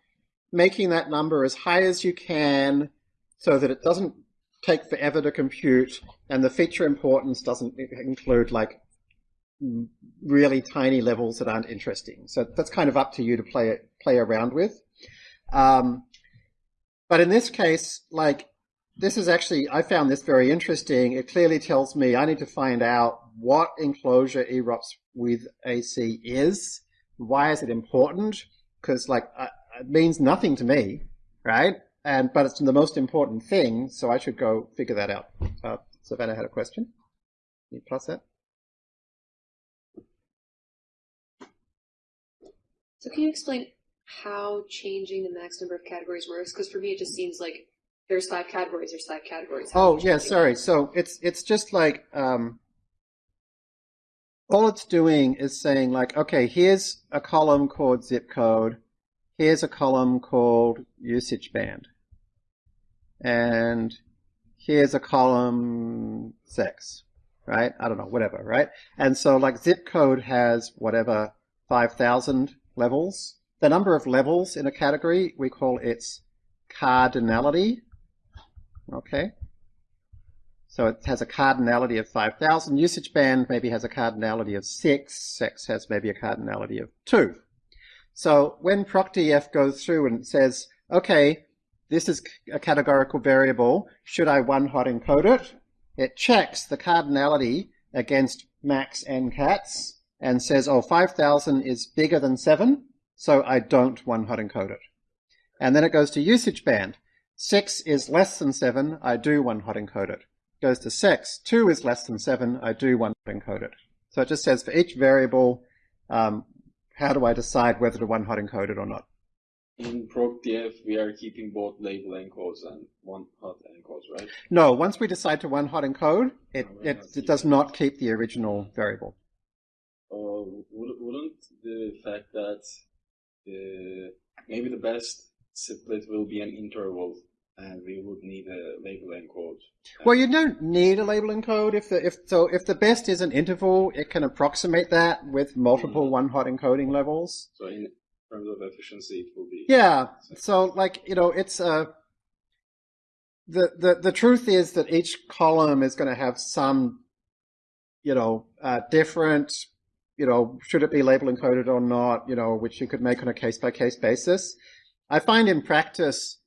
making that number as high as you can so that it doesn't take forever to compute and the feature importance doesn't include like really tiny levels that aren't interesting. So that's kind of up to you to play play around with. Um, but in this case, like this is actually, I found this very interesting. It clearly tells me I need to find out what enclosure eROPS with AC is. Why is it important? Because like uh, it means nothing to me, right? And but it's the most important thing, so I should go figure that out. Uh, Savannah had a question. Can you plus that? So can you explain how changing the max number of categories works? Because for me, it just seems like there's five categories. There's five categories. How oh yeah, sorry. So it's it's just like um, all it's doing is saying like, okay, here's a column called zip code. Here's a column called usage band. And here's a column sex, right? I don't know, whatever, right? And so like zip code has whatever 5,000 levels. The number of levels in a category, we call its cardinality. Okay. So it has a cardinality of 5,000. Usage band maybe has a cardinality of 6. Sex has maybe a cardinality of 2. So when proc_df goes through and says, okay, this is a categorical variable, should I one-hot encode it? It checks the cardinality against max ncats and says, oh, 5,000 is bigger than 7, so I don't one-hot encode it. And then it goes to usage band. 6 is less than 7, I do one-hot encode it. Goes to 6, 2 is less than 7, I do one-hot encode it. So it just says for each variable, um, how do I decide whether to one-hot encode it or not? In proc_df, we are keeping both label encodes and one-hot encodes, right? No, once we decide to one-hot encode, it, it, it does not keep the original variable. Uh, wouldn't the fact that the, maybe the best split will be an interval and we would need a label encode. Well, you don't need a label encode if the if so if the best is an interval, it can approximate that with multiple mm-hmm. one-hot encoding levels. So in terms of efficiency, it will be yeah. So like you know, it's a uh, the the the truth is that each column is going to have some you know uh, different you know should it be label encoded or not you know which you could make on a case by case basis. I find in practice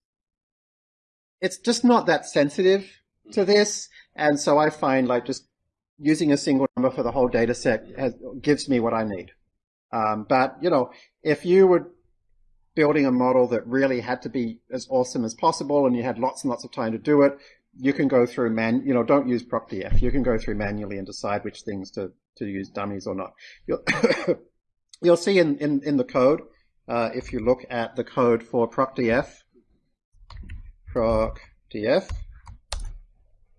it's just not that sensitive to this. And so I find like just using a single number for the whole data set has, gives me what I need. Um, but, you know, if you were building a model that really had to be as awesome as possible and you had lots and lots of time to do it, you can go through man, you know, don't use proc_df. You can go through manually and decide which things to, to use dummies or not. You'll, <coughs> you'll see in, in, in the code, uh, if you look at the code for proc_df, proc df,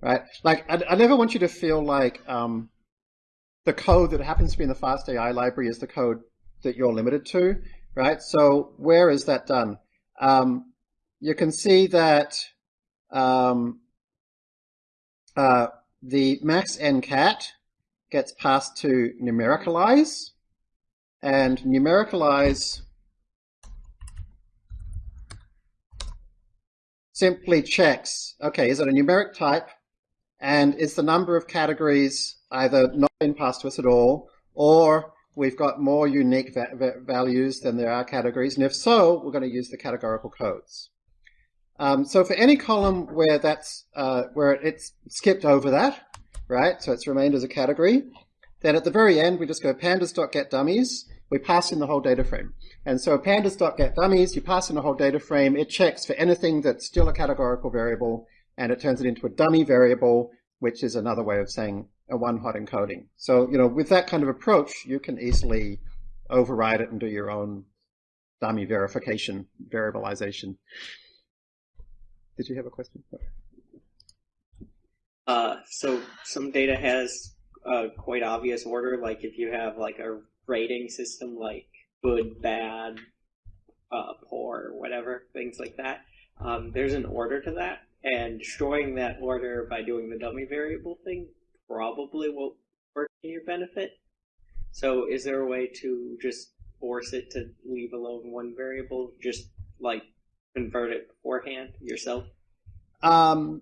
right? Like, I, I, never want you to feel like um, the code that happens to be in the FastAI library is the code that you're limited to, right? So where is that done? Um, you can see that um, uh, the max ncat gets passed to numericalize, and numericalize simply checks, okay, is it a numeric type? And is the number of categories either not been passed to us at all, or we've got more unique va va values than there are categories? And if so, we're going to use the categorical codes. Um, so for any column where that's uh, where it's skipped over that, right? So it's remained as a category. Then at the very end, we just go pandas.getDummies. We pass in the whole data frame. And so pandas.getDummies, you pass in a whole data frame, it checks for anything that's still a categorical variable, and it turns it into a dummy variable, which is another way of saying a one-hot encoding. So, you know, with that kind of approach, you can easily override it and do your own dummy verification, variabilization. Did you have a question? Uh, so some data has a quite obvious order, like if you have like a rating system like good, bad, uh, poor, whatever, things like that. Um, there's an order to that, and destroying that order by doing the dummy variable thing probably will work in your benefit. So, is there a way to just force it to leave alone one variable, just like convert it beforehand yourself? Um,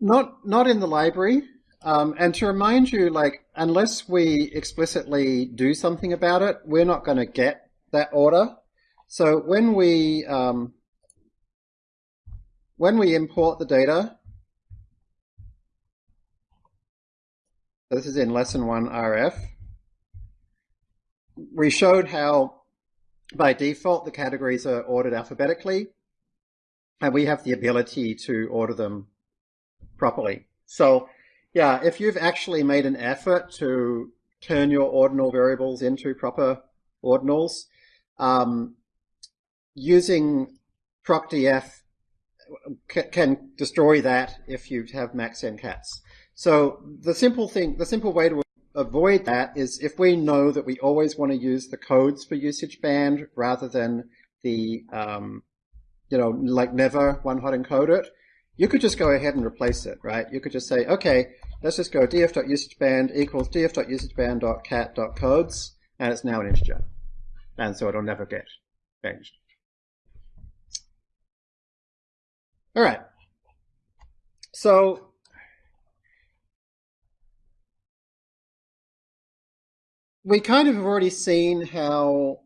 not not in the library. Um, and to remind you, like, unless we explicitly do something about it, we're not going to get that order. So when we um, when we import the data, this is in lesson one RF, we showed how by default the categories are ordered alphabetically, and we have the ability to order them properly. So yeah, if you've actually made an effort to turn your ordinal variables into proper ordinals, um, using proc_df can destroy that if you have max n cats. So the simple thing, the simple way to avoid that is if we know that we always want to use the codes for usage band rather than the, um, you know, like never one hot encode it, you could just go ahead and replace it, right? You could just say, okay, let's just go df.usageband equals df.usageband.cat.codes, and it's now an integer. And so it'll never get changed. All right. So we kind of have already seen how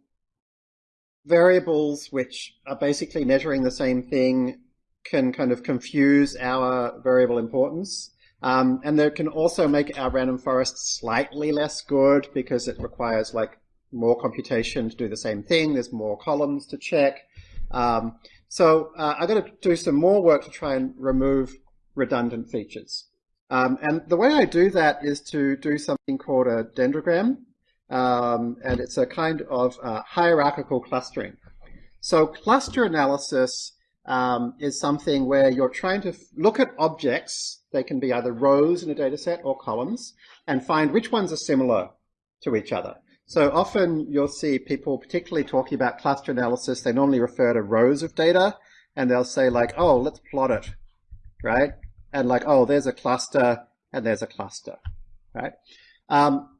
variables which are basically measuring the same thing can kind of confuse our variable importance. Um, and they can also make our random forest slightly less good because it requires like more computation to do the same thing. There's more columns to check. Um, so uh, I've got to do some more work to try and remove redundant features. Um, and the way I do that is to do something called a dendrogram. Um, and it's a kind of uh, hierarchical clustering. So cluster analysis um, is something where you're trying to look at objects. They can be either rows in a data set or columns and find which ones are similar to each other. So often you'll see people particularly talking about cluster analysis. They normally refer to rows of data and they'll say like, oh, let's plot it, right? And like, oh, there's a cluster and there's a cluster, right? Um,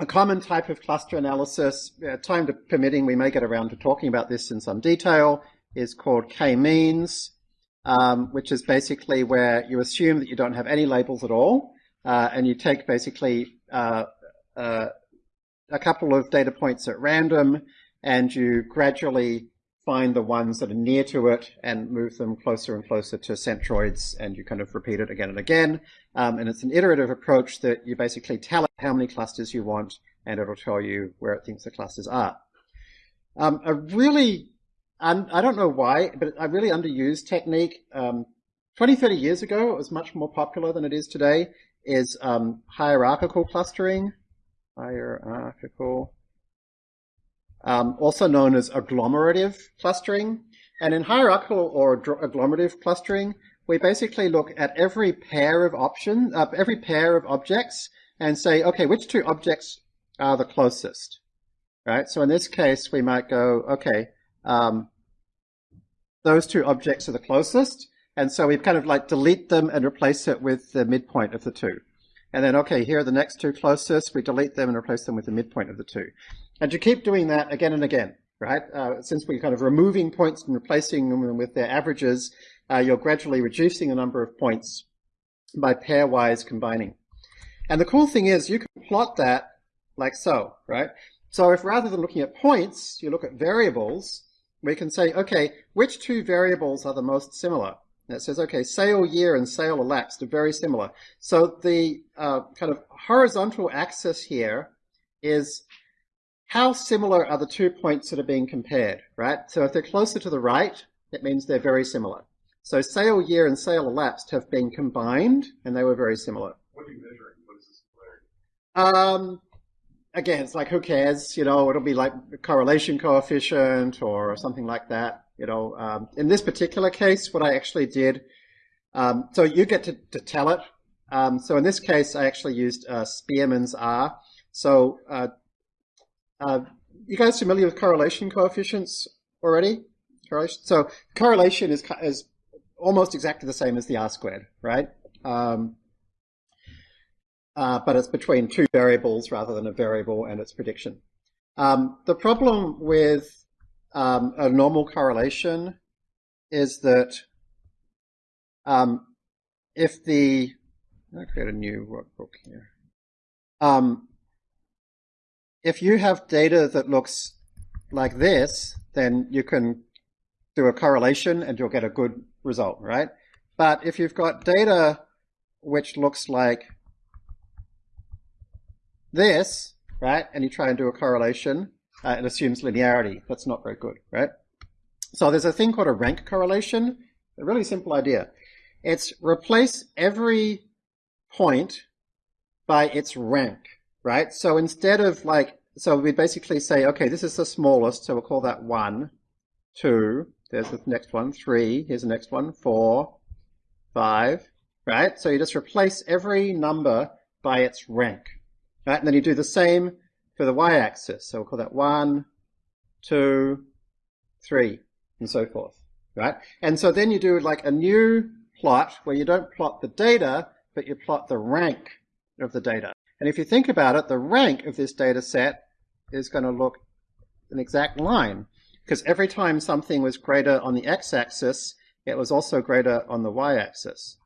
a common type of cluster analysis, uh, time permitting, we may get around to talking about this in some detail, is called k-means, um, which is basically where you assume that you don't have any labels at all, uh, and you take basically uh, uh, a couple of data points at random, and you gradually find the ones that are near to it and move them closer and closer to centroids, and you kind of repeat it again and again. Um, and it's an iterative approach that you basically tell it how many clusters you want, and it'll tell you where it thinks the clusters are. Um, a really and I don't know why, but a really underused technique. Um, 20, 30 years ago, it was much more popular than it is today, is um, hierarchical clustering. Hierarchical. Um, also known as agglomerative clustering. And in hierarchical or agglomerative clustering, we basically look at every pair of options, uh, every pair of objects, and say, okay, which two objects are the closest? Right. So in this case, we might go, okay, um, those two objects are the closest. And so we kind of like delete them and replace it with the midpoint of the two. And then, okay, here are the next two closest. We delete them and replace them with the midpoint of the two. And you keep doing that again and again, right? Uh, since we're kind of removing points and replacing them with their averages, uh, you're gradually reducing the number of points by pairwise combining. And the cool thing is you can plot that like so, right? So if rather than looking at points, you look at variables, we can say, okay, which two variables are the most similar? And it says, okay, sale year and sale elapsed are very similar. So the uh, kind of horizontal axis here is how similar are the two points that are being compared, right? So if they're closer to the right, it means they're very similar. So sale year and sale elapsed have been combined, and they were very similar. What are you measuring? What is the similarity? Um, again, it's like, who cares? You know, it'll be like correlation coefficient or something like that. You know, um, in this particular case, what I actually did, um, so you get to, to tell it. Um, so in this case, I actually used uh, Spearman's R. So, uh, uh, you guys familiar with correlation coefficients already? So correlation is is almost exactly the same as the R squared, right? Um, uh, but it's between two variables rather than a variable and its prediction. Um, the problem with um, a normal correlation is that um, if the I'll create a new workbook here. Um, if you have data that looks like this, then you can do a correlation and you'll get a good result, right? But if you've got data which looks like this, right, and you try and do a correlation, uh, it assumes linearity. That's not very good, right? So there's a thing called a rank correlation, a really simple idea. It's replace every point by its rank, right? So instead of like, so we basically say, okay, this is the smallest, so we'll call that one, two, there's the next one, three, here's the next one, four, five, right? So you just replace every number by its rank. Right? And then you do the same for the y-axis. So we'll call that one, two, three, and so forth. Right? And so then you do like a new plot where you don't plot the data, but you plot the rank of the data. And if you think about it, the rank of this data set is going to look an exact line because every time something was greater on the x-axis, it was also greater on the y-axis.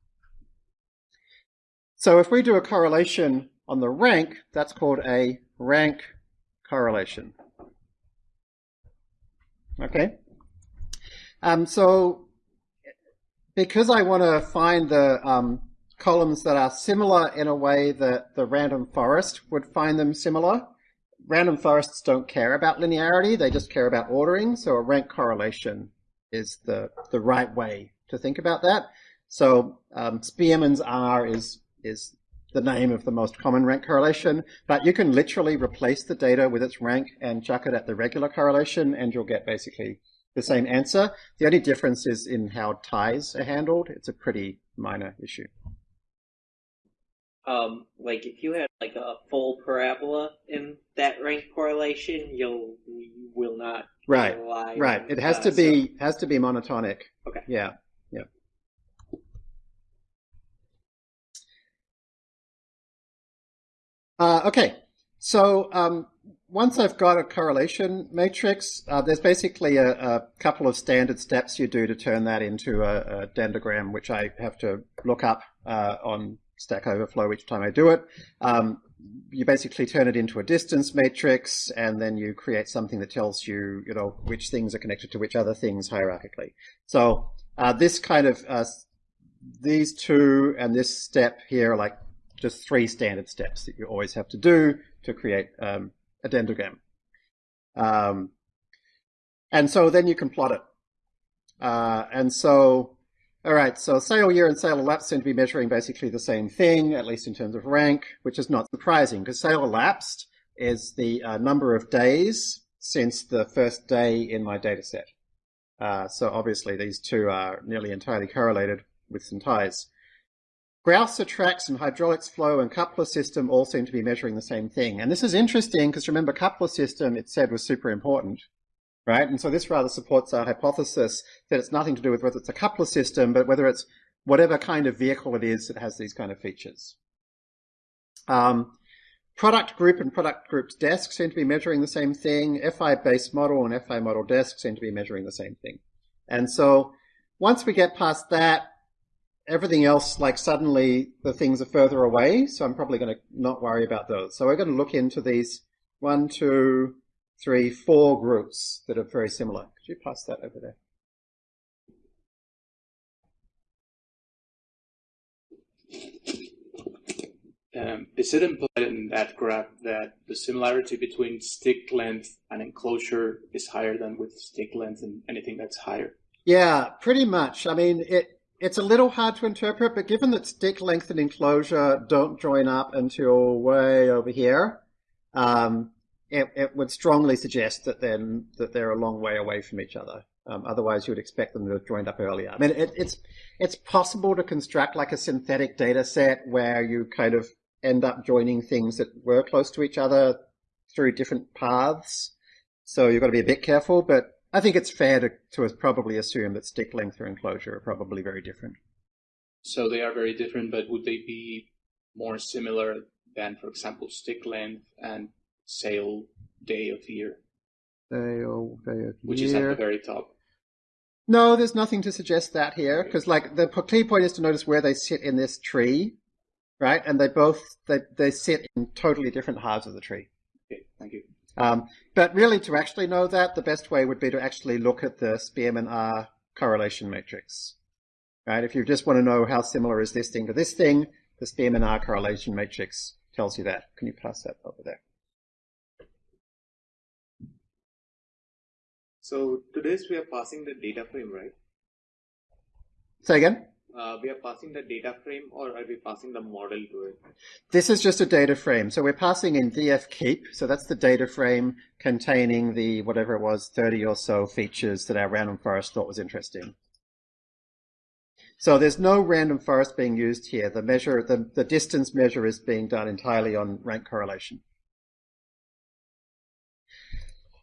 So if we do a correlation on the rank, that's called a rank correlation. Okay? Um, so because I want to find the um, columns that are similar in a way that the random forest would find them similar, random forests don't care about linearity, they just care about ordering, so a rank correlation is the, the right way to think about that. So um, Spearman's R is, is the name of the most common rank correlation, but you can literally replace the data with its rank and chuck it at the regular correlation and you'll get basically the same answer. The only difference is in how ties are handled. It's a pretty minor issue. Um, like if you had like a full parabola in that rank correlation, you'll you will not right right. it has to be has to be monotonic. Okay. Yeah. Yeah. Uh, okay. So um, once I've got a correlation matrix, uh, there's basically a, a, couple of standard steps you do to turn that into a, a dendrogram, which I have to look up uh, on Stack Overflow each time I do it. Um, you basically turn it into a distance matrix, and then you create something that tells you, you know, which things are connected to which other things hierarchically. So uh, this kind of uh, these two and this step here are like just three standard steps that you always have to do to create um, a dendrogram. Um, and so then you can plot it. Uh, and so, all right, so sale year and sale elapsed seem to be measuring basically the same thing, at least in terms of rank, which is not surprising because sale elapsed is the uh, number of days since the first day in my data set. Uh, so obviously these two are nearly entirely correlated with some ties. Grouser tracks and hydraulics flow and coupler system all seem to be measuring the same thing. And this is interesting because remember coupler system it said was super important, right? And so this rather supports our hypothesis that it's nothing to do with whether it's a coupler system, but whether it's whatever kind of vehicle it is that has these kind of features. Um, product group and product group's desk seem to be measuring the same thing. FI base model and FI model desk seem to be measuring the same thing. And so once we get past that, everything else, like suddenly the things are further away, so I'm probably going to not worry about those. So we're going to look into these one, two, three, four groups that are very similar. Could you pass that over there? Um, is it implied in that graph that the similarity between stick length and enclosure is higher than with stick length and anything that's higher? Yeah, pretty much. I mean, it it's a little hard to interpret, but given that stick length and enclosure don't join up until way over here, um, it, it, would strongly suggest that then that they're a long way away from each other. Um, otherwise, you would expect them to have joined up earlier. I mean, it, it's it's possible to construct like a synthetic data set where you kind of end up joining things that were close to each other through different paths. So you've got to be a bit careful, but I think it's fair to, to probably assume that stick length or enclosure are probably very different. So they are very different, but would they be more similar than, for example, stick length and sale day of year? Sale day of year. Which is at the very top. No, there's nothing to suggest that here, because like the key point is to notice where they sit in this tree, right? And they both they they sit in totally different halves of the tree. Okay, thank you. Um, but really, to actually know that, the best way would be to actually look at the Spearman R correlation matrix. Right? If you just want to know how similar is this thing to this thing, the Spearman R correlation matrix tells you that. Can you pass that over there? So to this we are passing the data frame, right? Say again? Uh, we are passing the data frame or are we passing the model to it? This is just a data frame. So we're passing in df keep. So that's the data frame containing the whatever it was, 30 or so features that our random forest thought was interesting. So there's no random forest being used here. The measure, the, the distance measure is being done entirely on rank correlation.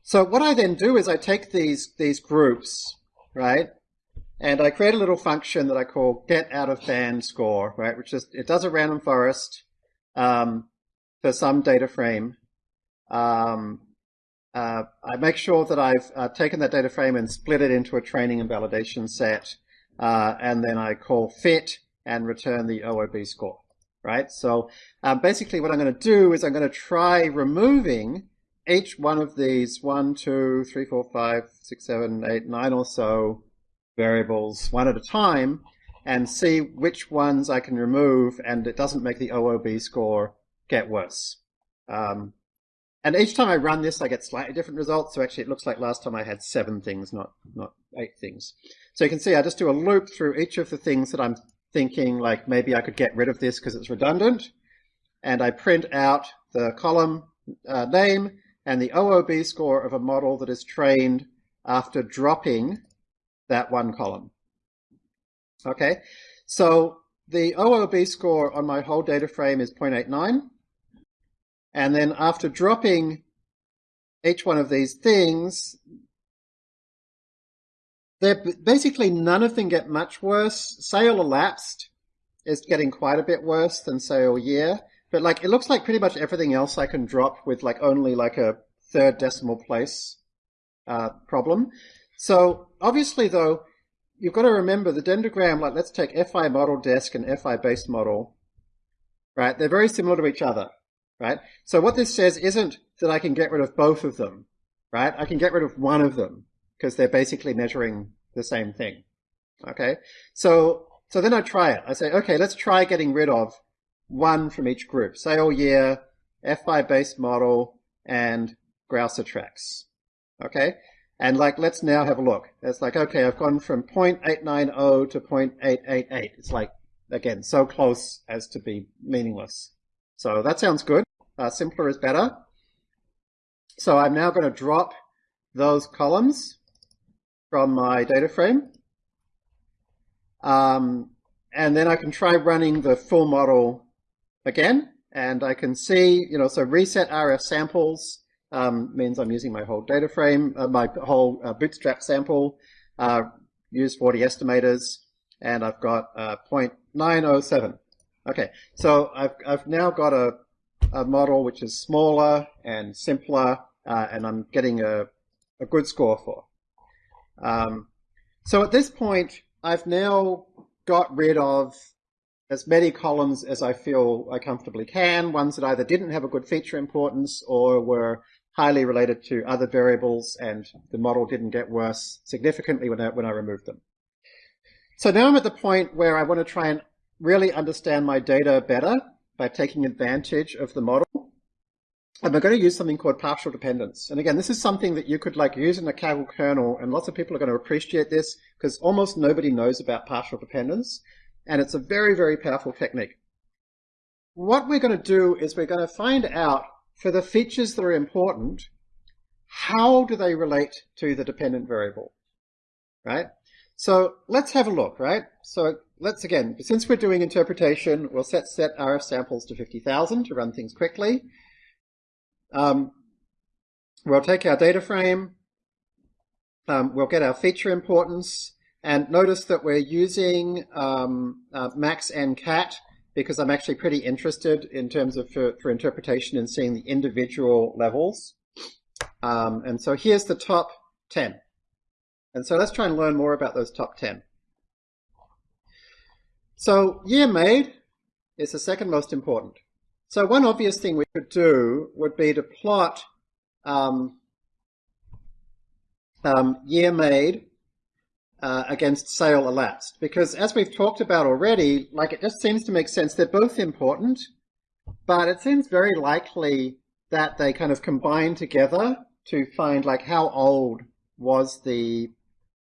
So what I then do is I take these, these groups, right? And I create a little function that I call get out of band score, right? Which is, it does a random forest um, for some data frame. Um, uh, I make sure that I've uh, taken that data frame and split it into a training and validation set, uh, and then I call fit and return the OOB score, right? So um, basically what I'm going to do is I'm going to try removing each one of these one, two, three, four, five, six, seven, eight, nine or so variables one at a time and see which ones I can remove and it doesn't make the OOB score get worse. Um, and each time I run this, I get slightly different results. So actually it looks like last time I had seven things, not, not eight things. So you can see I just do a loop through each of the things that I'm thinking like maybe I could get rid of this because it's redundant. And I print out the column uh, name and the OOB score of a model that is trained after dropping that one column. Okay, so the OOB score on my whole data frame is 0.89. And then after dropping each one of these things, they're basically none of them get much worse. Sale elapsed is getting quite a bit worse than sale year. But like it looks like pretty much everything else I can drop with like only like a third decimal place uh, problem. So obviously though, you've got to remember the dendrogram, like let's take FI model desk and FI based model, right? They're very similar to each other, right? So what this says isn't that I can get rid of both of them, right? I can get rid of one of them because they're basically measuring the same thing. Okay. So, so then I try it. I say, okay, let's try getting rid of one from each group. Say, Sale year, FI based model, and Grouser tracks. Okay. And like, let's now have a look. It's like, okay, I've gone from 0.890 to 0.888. It's like, again, so close as to be meaningless. So that sounds good. Uh, simpler is better. So I'm now going to drop those columns from my data frame. Um, and then I can try running the full model again. And I can see, you know, so reset RF samples um, means I'm using my whole data frame, uh, my whole uh, bootstrap sample, uh, use 40 estimators, and I've got uh, 0.907. Okay, so I've, I've now got a, a model which is smaller and simpler, uh, and I'm getting a, a good score for. Um, so at this point, I've now got rid of as many columns as I feel I comfortably can, ones that either didn't have a good feature importance or were highly related to other variables and the model didn't get worse significantly when I, when I removed them. So now I'm at the point where I want to try and really understand my data better by taking advantage of the model. And we're going to use something called partial dependence. And again, this is something that you could like use in a Kaggle kernel, and lots of people are going to appreciate this because almost nobody knows about partial dependence. And it's a very, very powerful technique. What we're going to do is we're going to find out for the features that are important, how do they relate to the dependent variable, right? So let's have a look, right? So let's again, since we're doing interpretation, we'll set set RF samples to 50,000 to run things quickly. Um, we'll take our data frame, um, we'll get our feature importance, and notice that we're using um, uh, max ncat because I'm actually pretty interested in terms of for, for interpretation and seeing the individual levels. Um, and so here's the top 10. And so let's try and learn more about those top 10. So year made is the second most important. So one obvious thing we could do would be to plot um, um, year made uh, against sale elapsed. Because as we've talked about already, like it just seems to make sense. They're both important, but it seems very likely that they kind of combine together to find like how old was the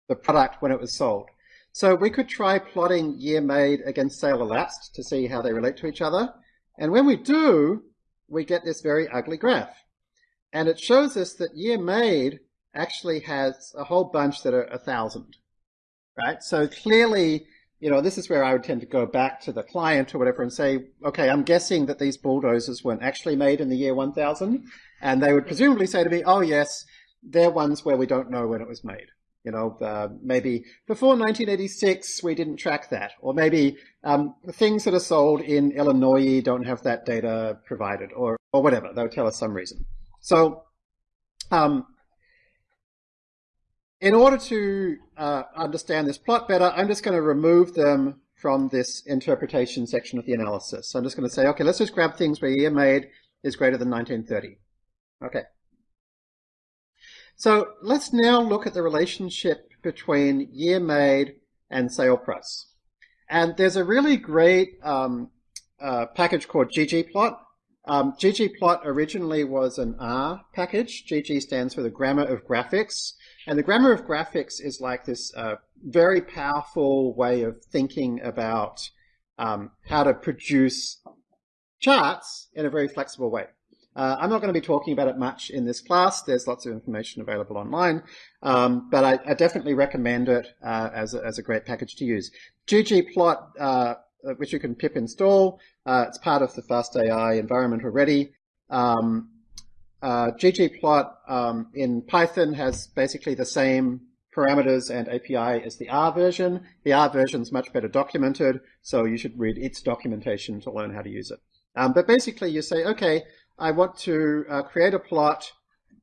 the product when it was sold. So we could try plotting year made against sale elapsed to see how they relate to each other. And when we do, we get this very ugly graph. And it shows us that year made actually has a whole bunch that are a thousand right? So clearly, you know, this is where I would tend to go back to the client or whatever and say, okay, I'm guessing that these bulldozers weren't actually made in the year 1000. And they would presumably say to me, oh, yes, they're ones where we don't know when it was made. You know, uh, maybe before 1986 we didn't track that, or maybe um, things that are sold in Illinois don't have that data provided, or or whatever. They'll tell us some reason. So, um, in order to uh, understand this plot better, I'm just going to remove them from this interpretation section of the analysis. So I'm just going to say, okay, let's just grab things where year made is greater than 1930. Okay. So let's now look at the relationship between year made and sale price. And there's a really great um, uh, package called ggplot. Um, ggplot originally was an R package. GG stands for the Grammar of Graphics. And the Grammar of Graphics is like this uh, very powerful way of thinking about um, how to produce charts in a very flexible way. Uh, I'm not going to be talking about it much in this class. There's lots of information available online, um, but I, I, definitely recommend it uh, as, a, as a great package to use. ggplot, uh, which you can pip install, uh, it's part of the FastAI environment already. Um, uh, ggplot um, in Python has basically the same parameters and API as the R version. The R version is much better documented, so you should read its documentation to learn how to use it. Um, but basically you say, okay, I want to uh, create a plot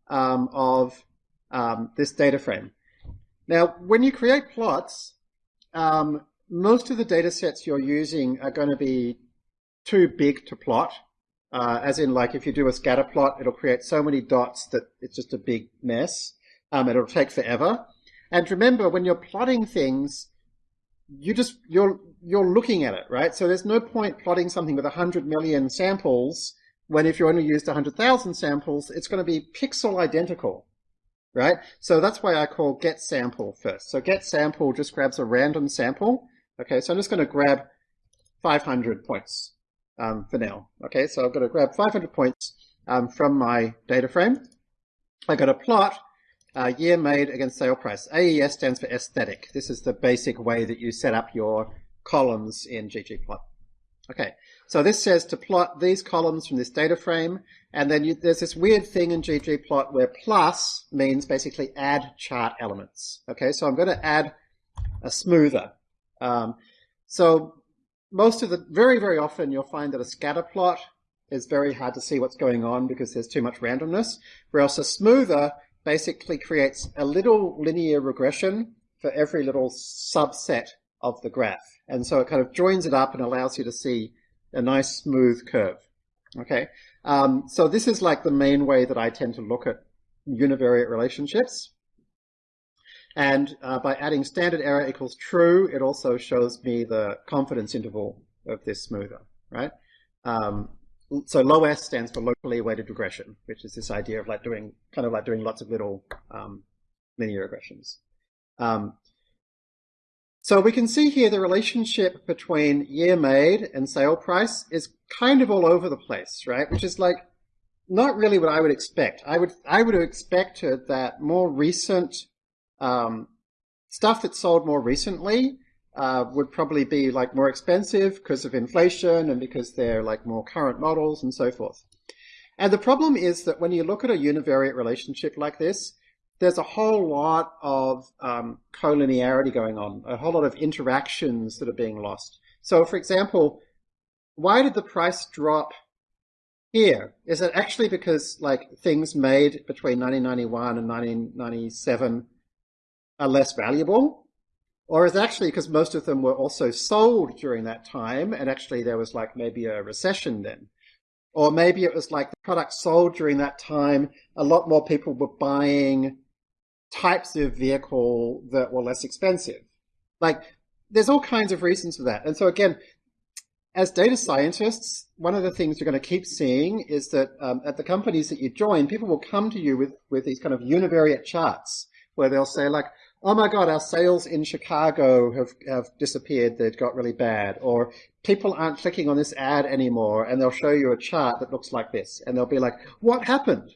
um, of um, this data frame. Now, when you create plots, um, most of the data sets you're using are going to be too big to plot. Uh, as in, like, if you do a scatter plot, it'll create so many dots that it's just a big mess. Um, it'll take forever. And remember, when you're plotting things, you just you're you're looking at it, right? So there's no point plotting something with 100 million samples when if you only used 100,000 samples, it's going to be pixel identical, right? So that's why I call get sample first. So get sample just grabs a random sample. Okay, so I'm just going to grab 500 points um, for now. Okay, so I'm going to grab 500 points um, from my data frame. I got a plot uh, year made against sale price. AES stands for aesthetic. This is the basic way that you set up your columns in ggplot. Okay, so this says to plot these columns from this data frame, and then you, there's this weird thing in ggplot where plus means basically add chart elements. Okay, so I'm going to add a smoother. Um, so most of the, very, very often you'll find that a scatter plot is very hard to see what's going on because there's too much randomness, whereas a smoother basically creates a little linear regression for every little subset of the graph. And so it kind of joins it up and allows you to see a nice smooth curve. Okay, um, so this is like the main way that I tend to look at univariate relationships. And uh, by adding standard error equals true, it also shows me the confidence interval of this smoother, right? Um, so loess stands for locally weighted regression, which is this idea of like doing kind of like doing lots of little um, linear regressions. Um, so we can see here the relationship between year made and sale price is kind of all over the place, right? Which is like not really what I would expect. I would I would have expected that more recent um, stuff that's sold more recently uh, would probably be like more expensive because of inflation and because they're like more current models and so forth. And the problem is that when you look at a univariate relationship like this, there's a whole lot of um, collinearity going on, a whole lot of interactions that are being lost. So, for example, why did the price drop here? Is it actually because like things made between 1991 and 1997 are less valuable? Or is actually because most of them were also sold during that time and actually there was like maybe a recession then? Or maybe it was like the products sold during that time, a lot more people were buying types of vehicle that were less expensive. Like, there's all kinds of reasons for that. And so again, as data scientists, one of the things you're going to keep seeing is that um, at the companies that you join, people will come to you with, with these kind of univariate charts where they'll say like, oh my God, our sales in Chicago have, have disappeared. They've got really bad. Or people aren't clicking on this ad anymore. And they'll show you a chart that looks like this. And they'll be like, what happened?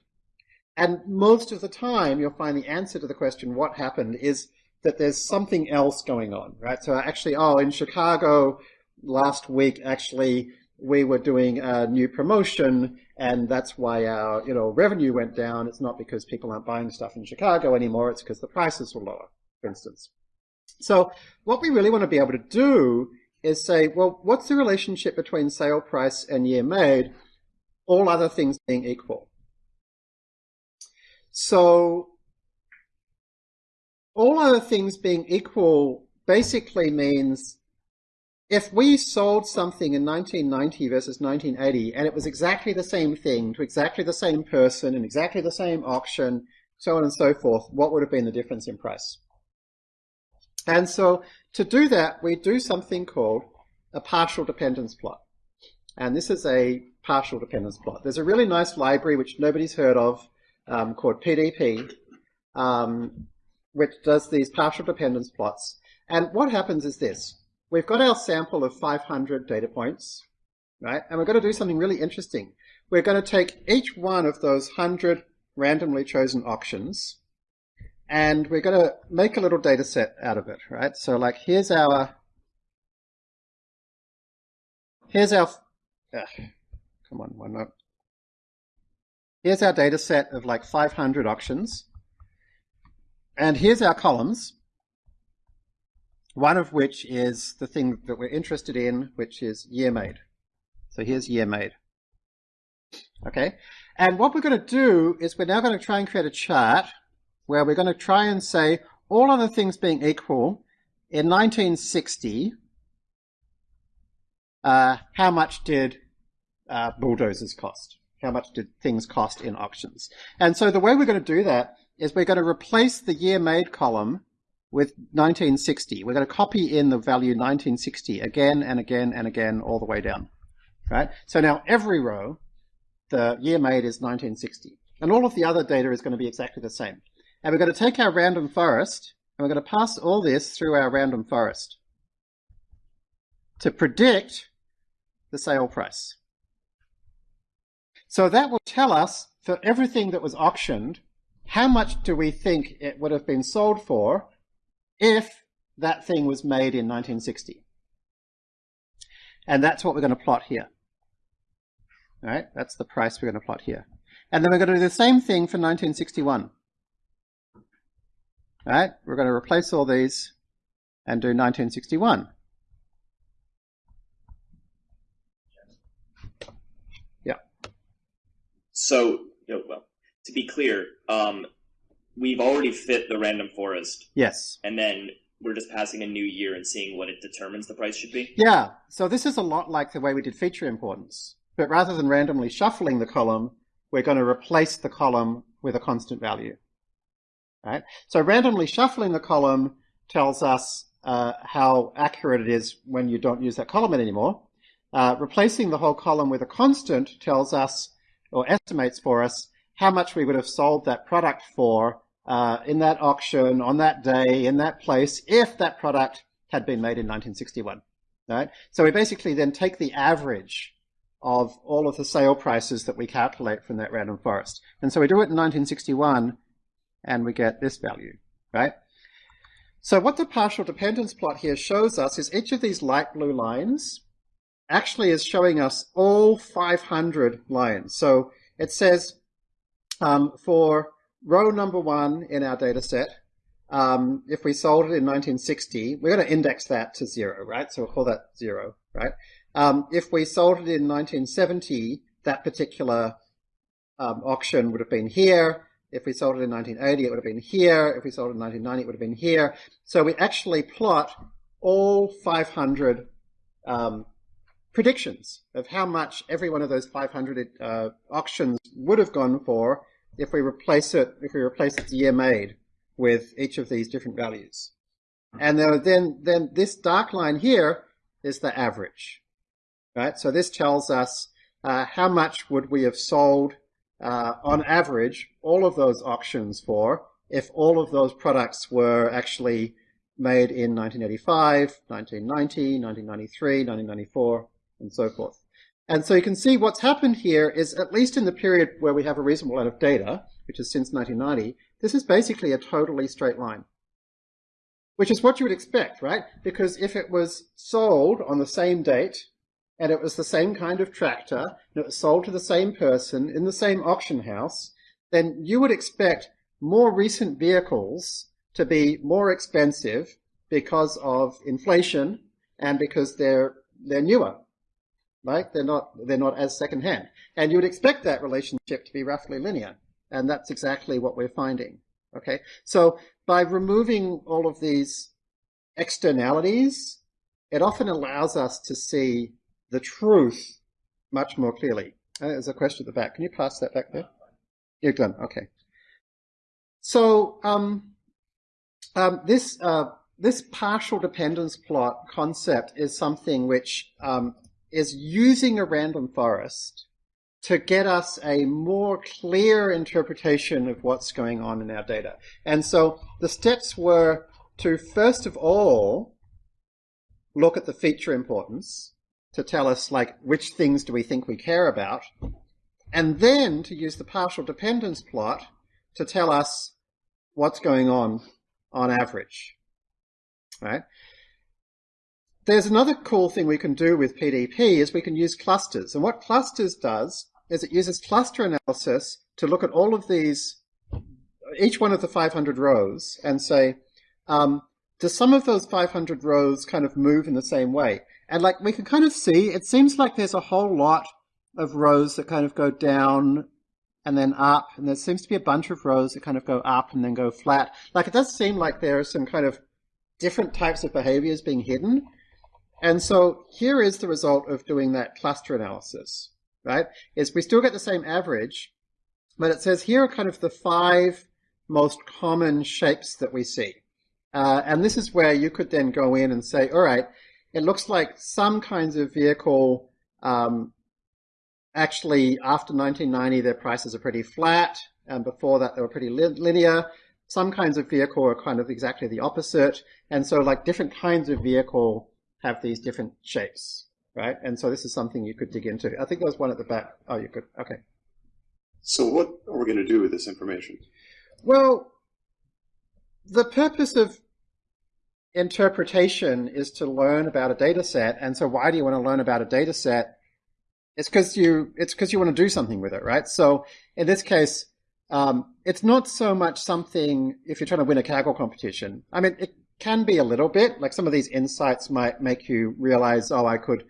And most of the time, you'll find the answer to the question, what happened, is that there's something else going on, right? So actually, oh, in Chicago last week, actually, we were doing a new promotion and that's why our, you know, revenue went down. It's not because people aren't buying stuff in Chicago anymore. It's because the prices were lower. For instance. So what we really want to be able to do is say, well, what's the relationship between sale price and year made, all other things being equal? So all other things being equal basically means if we sold something in 1990 versus 1980 and it was exactly the same thing to exactly the same person in exactly the same auction, so on and so forth, what would have been the difference in price? And so to do that, we do something called a partial dependence plot. And this is a partial dependence plot. There's a really nice library which nobody's heard of um, called PDP, um, which does these partial dependence plots. And what happens is this. We've got our sample of 500 data points, right? And we're going to do something really interesting. We're going to take each one of those 100 randomly chosen auctions and we're going to make a little data set out of it, right? So like here's our, here's our, uh, come on, one more. Here's our data set of like 500 auctions. And here's our columns, one of which is the thing that we're interested in, which is year made. So here's year made. Okay, and what we're going to do is we're now going to try and create a chart where we're going to try and say, all other things being equal, in 1960, uh, how much did uh, bulldozers cost? How much did things cost in auctions? And so the way we're going to do that is we're going to replace the year made column with 1960. We're going to copy in the value 1960 again and again and again all the way down. Right? So now every row, the year made is 1960. And all of the other data is going to be exactly the same. And we're going to take our random forest and we're going to pass all this through our random forest to predict the sale price. So that will tell us for everything that was auctioned, how much do we think it would have been sold for if that thing was made in 1960? And that's what we're going to plot here. All right, that's the price we're going to plot here. And then we're going to do the same thing for 1961. Right? We're going to replace all these and do 1961. Yeah. So, well, to be clear, um, we've already fit the random forest. Yes. And then we're just passing a new year and seeing what it determines the price should be? Yeah. So this is a lot like the way we did feature importance. But rather than randomly shuffling the column, we're going to replace the column with a constant value. Right? So randomly shuffling the column tells us uh, how accurate it is when you don't use that column anymore. Uh, replacing the whole column with a constant tells us, or estimates for us, how much we would have sold that product for uh, in that auction, on that day, in that place, if that product had been made in 1961. Right? So we basically then take the average of all of the sale prices that we calculate from that random forest. And so we do it in 1961 and we get this value, right? So what the partial dependence plot here shows us is each of these light blue lines actually is showing us all 500 lines. So it says um, for row number one in our data set, um, if we sold it in 1960, we're going to index that to zero, right? So we'll call that zero, right? Um, if we sold it in 1970, that particular um, auction would have been here. If we sold it in 1980, it would have been here. If we sold it in 1990, it would have been here. So we actually plot all 500 um, predictions of how much every one of those 500 uh, auctions would have gone for if we replace it, if we replace its year made with each of these different values. And then, then this dark line here is the average, right? So this tells us uh, how much would we have sold uh, on average, all of those auctions for if all of those products were actually made in 1985, 1990, 1993, 1994, and so forth. And so you can see what's happened here is, at least in the period where we have a reasonable amount of data, which is since 1990, this is basically a totally straight line. Which is what you would expect, right? Because if it was sold on the same date and it was the same kind of tractor, and it was sold to the same person in the same auction house, then you would expect more recent vehicles to be more expensive because of inflation and because they're they're newer, right? They're not they're not as secondhand, and you would expect that relationship to be roughly linear, and that's exactly what we're finding. Okay, so by removing all of these externalities, it often allows us to see the truth much more clearly. Uh, there's a question at the back. Can you pass that back there? You're done. Okay. So um, um, this uh, this partial dependence plot concept is something which um, is using a random forest to get us a more clear interpretation of what's going on in our data. And so the steps were to first of all look at the feature importance to tell us like which things do we think we care about, and then to use the partial dependence plot to tell us what's going on on average. Right? There's another cool thing we can do with PDP is we can use clusters. And what clusters does is it uses cluster analysis to look at all of these, each one of the 500 rows and say, um, do some of those 500 rows kind of move in the same way? And like we can kind of see, it seems like there's a whole lot of rows that kind of go down and then up, and there seems to be a bunch of rows that kind of go up and then go flat. Like it does seem like there are some kind of different types of behaviors being hidden. And so here is the result of doing that cluster analysis, right? Is we still get the same average, but it says here are kind of the five most common shapes that we see. Uh, and this is where you could then go in and say, all right, it looks like some kinds of vehicle um, actually after 1990 their prices are pretty flat and before that they were pretty linear. Some kinds of vehicle are kind of exactly the opposite and so like different kinds of vehicle have these different shapes right? And so this is something you could dig into. I think there was one at the back. Oh you could okay. So what are we going to do with this information? Well the purpose of interpretation is to learn about a data set. And so why do you want to learn about a data set? It's because you it's because you want to do something with it, right? So in this case, um, it's not so much something if you're trying to win a Kaggle competition. I mean, it can be a little bit. Like some of these insights might make you realize, oh, I could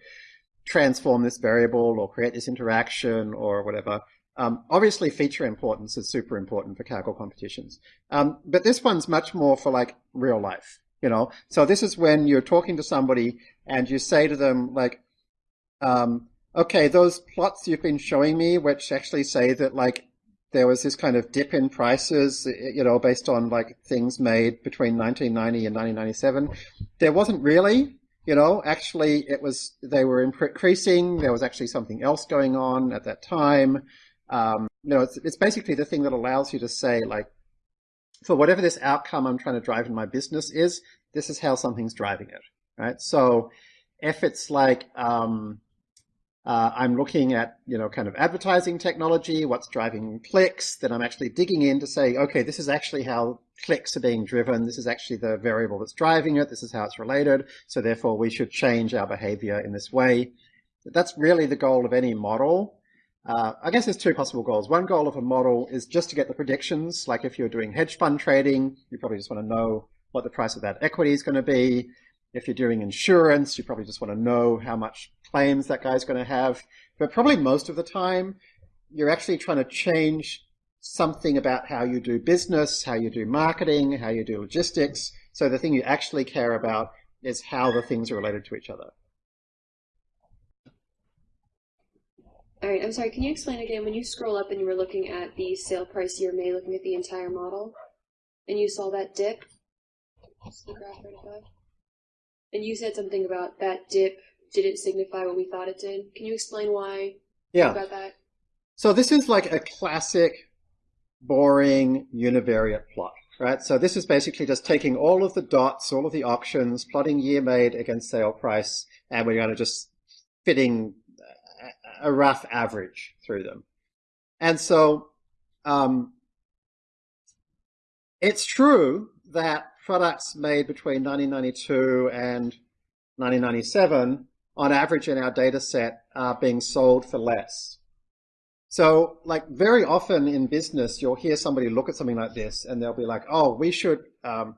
transform this variable or create this interaction or whatever. Um, obviously, feature importance is super important for Kaggle competitions. Um, but this one's much more for like real life you know? So this is when you're talking to somebody and you say to them like um, okay those plots you've been showing me which actually say that like there was this kind of dip in prices you know based on like things made between 1990 and 1997 there wasn't really you know? Actually it was they were increasing there was actually something else going on at that time. Um, you know it's, it's basically the thing that allows you to say like for whatever this outcome I'm trying to drive in my business is, this is how something's driving it, right? So if it's like, um, uh, I'm looking at, you know, kind of advertising technology, what's driving clicks, then I'm actually digging in to say, okay, this is actually how clicks are being driven. This is actually the variable that's driving it. This is how it's related. So therefore we should change our behavior in this way. That's really the goal of any model. Uh, I guess there's two possible goals. One goal of a model is just to get the predictions. Like if you're doing hedge fund trading, you probably just want to know what the price of that equity is going to be. If you're doing insurance, you probably just want to know how much claims that guy's going to have. But probably most of the time, you're actually trying to change something about how you do business, how you do marketing, how you do logistics. So the thing you actually care about is how the things are related to each other. All right, I'm sorry, can you explain again, when you scroll up and you were looking at the sale price year made, looking at the entire model, and you saw that dip, the graph right above, and you said something about that dip didn't signify what we thought it did. Can you explain why yeah. about that? So this is like a classic, boring univariate plot, right? So this is basically just taking all of the dots, all of the options, plotting year made against sale price, and we're going to just fitting a rough average through them. And so um, it's true that products made between 1992 and 1997 on average in our data set are being sold for less. So, like very often in business, you'll hear somebody look at something like this, and they'll be like, "Oh, we should um,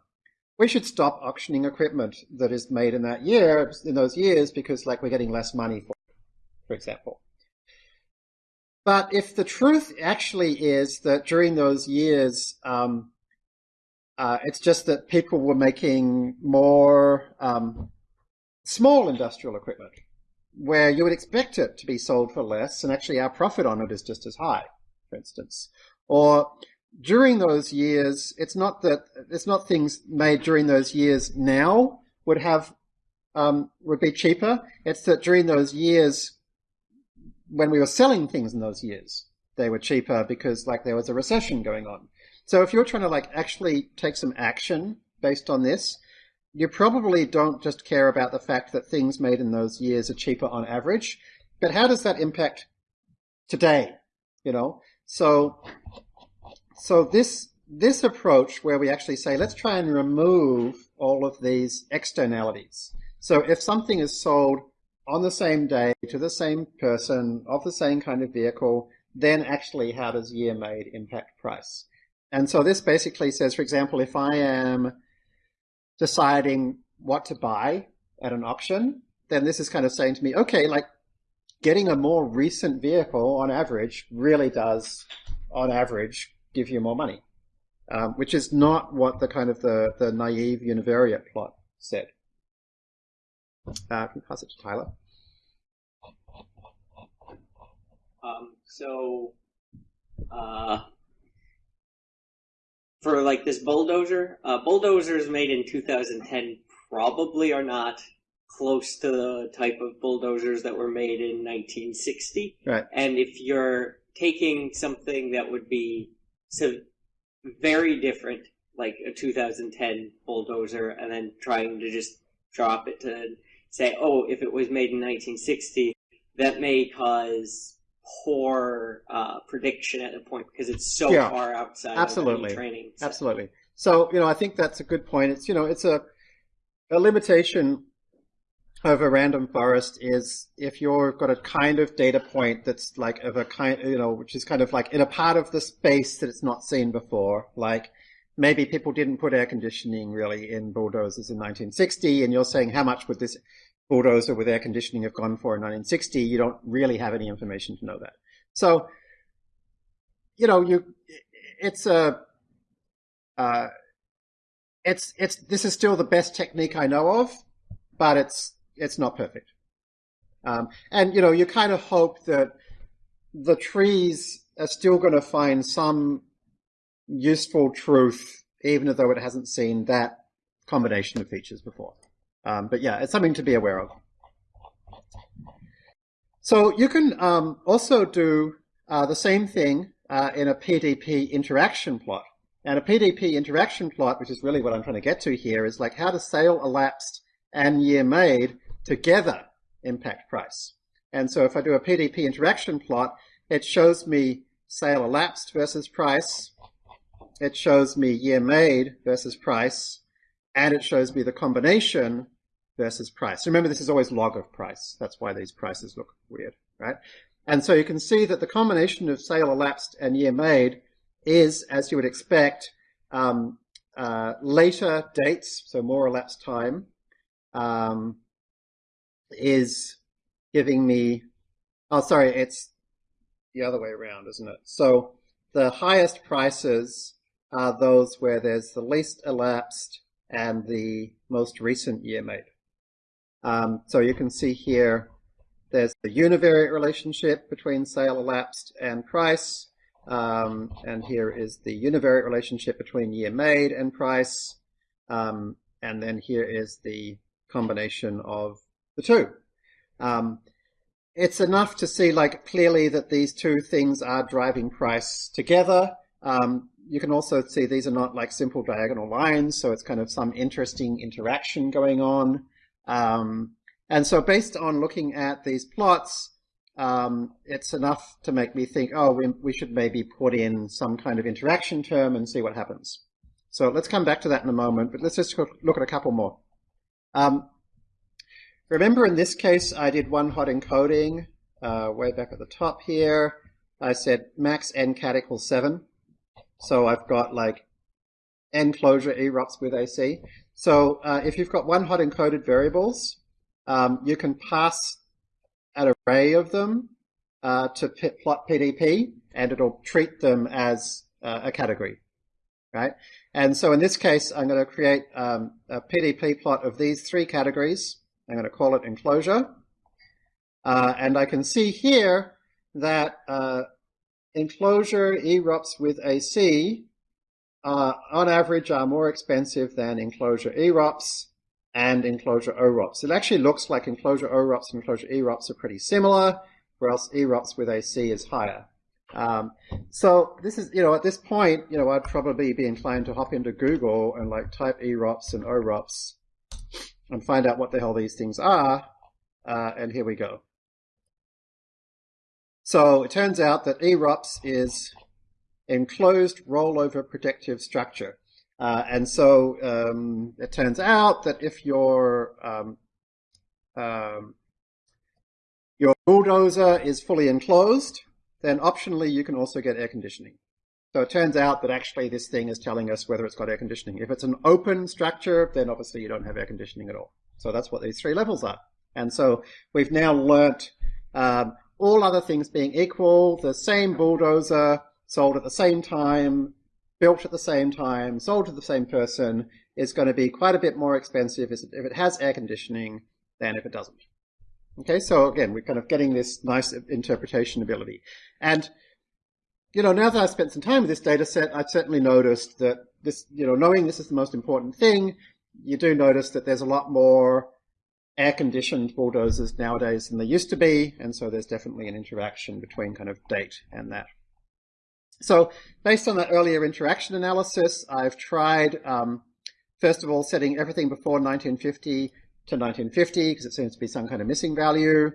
we should stop auctioning equipment that is made in that year in those years because like we're getting less money for it, for example." But if the truth actually is that during those years, um, uh, it's just that people were making more um, small industrial equipment where you would expect it to be sold for less, and actually our profit on it is just as high, for instance. Or during those years, it's not that it's not things made during those years now would have um, would be cheaper. It's that during those years, when we were selling things in those years, they were cheaper because like there was a recession going on. So if you're trying to like actually take some action based on this, you probably don't just care about the fact that things made in those years are cheaper on average, but how does that impact today? You know, so so this this approach where we actually say let's try and remove all of these externalities. So if something is sold on the same day to the same person of the same kind of vehicle, then actually how does year made impact price? And so this basically says, for example, if I am deciding what to buy at an auction, then this is kind of saying to me, okay, like getting a more recent vehicle on average really does, on average, give you more money, um, which is not what the kind of the, the naive univariate plot said. Uh, can pass it to Tyler? Um, so, uh, for like this bulldozer. Uh, bulldozers made in 2010 probably are not close to the type of bulldozers that were made in 1960. Right. And if you're taking something that would be so very different, like a 2010 bulldozer, and then trying to just drop it to say, oh, if it was made in 1960, that may cause poor uh, prediction at a point because it's so yeah, far outside absolutely. of training. So. Absolutely. So you know, I think that's a good point. It's you know, it's a a limitation of a random forest is if you've got a kind of data point that's like of a kind, you know, which is kind of like in a part of the space that it's not seen before, like maybe people didn't put air conditioning really in bulldozers in 1960, and you're saying how much would this bulldozer with air conditioning have gone for in 1960, you don't really have any information to know that. So, you know, you, it's a, uh, it's, it's, this is still the best technique I know of, but it's, it's not perfect. Um, and, you know, you kind of hope that the trees are still going to find some useful truth, even though it hasn't seen that combination of features before. Um, but yeah, it's something to be aware of. So you can um, also do uh, the same thing uh, in a PDP interaction plot. And a PDP interaction plot, which is really what I'm trying to get to here, is like how does sale elapsed and year made together impact price? And so if I do a PDP interaction plot, it shows me sale elapsed versus price. It shows me year made versus price and it shows me the combination versus price. Remember, this is always log of price. That's why these prices look weird, right? And so you can see that the combination of sale elapsed and year made is, as you would expect, um, uh, later dates, so more elapsed time, um, is giving me, oh, sorry, it's the other way around, isn't it? So the highest prices are those where there's the least elapsed and the most recent year made. Um, so you can see here there's the univariate relationship between sale elapsed and price. Um, and here is the univariate relationship between year made and price. Um, and then here is the combination of the two. Um, it's enough to see like clearly that these two things are driving price together. Um, you can also see these are not like simple diagonal lines, so it's kind of some interesting interaction going on. Um, and so based on looking at these plots, um, it's enough to make me think, oh, we, we should maybe put in some kind of interaction term and see what happens. So let's come back to that in a moment, but let's just look at a couple more. Um, remember in this case, I did one hot encoding uh, way back at the top here. I said max ncat equals 7. So I've got like enclosure erops with AC. So uh, if you've got one hot encoded variables, um, you can pass an array of them uh, to plot PDP, and it'll treat them as uh, a category, right? And so in this case, I'm going to create um, a PDP plot of these three categories. I'm going to call it enclosure. Uh, and I can see here that uh, enclosure erops with AC uh, on average are more expensive than enclosure erops and enclosure OROPs. It actually looks like enclosure OROPs and enclosure erops are pretty similar, whereas erops with AC is higher. Um, so this is, you know, at this point, you know, I'd probably be inclined to hop into Google and like type erops and OROPs and find out what the hell these things are. Uh, and here we go. So it turns out that erops is enclosed rollover protective structure. Uh, and so um, it turns out that if your um, um, your bulldozer is fully enclosed, then optionally you can also get air conditioning. So it turns out that actually this thing is telling us whether it's got air conditioning. If it's an open structure, then obviously you don't have air conditioning at all. So that's what these three levels are. And so we've now learnt um, all other things being equal, the same bulldozer sold at the same time, built at the same time, sold to the same person, is going to be quite a bit more expensive if it has air conditioning than if it doesn't. Okay, so again, we're kind of getting this nice interpretation ability. And, you know, now that I've spent some time with this data set, I've certainly noticed that this, you know, knowing this is the most important thing, you do notice that there's a lot more air-conditioned bulldozers nowadays than they used to be, and so there's definitely an interaction between kind of date and that. So based on that earlier interaction analysis, I've tried, um, first of all, setting everything before 1950 to 1950 because it seems to be some kind of missing value.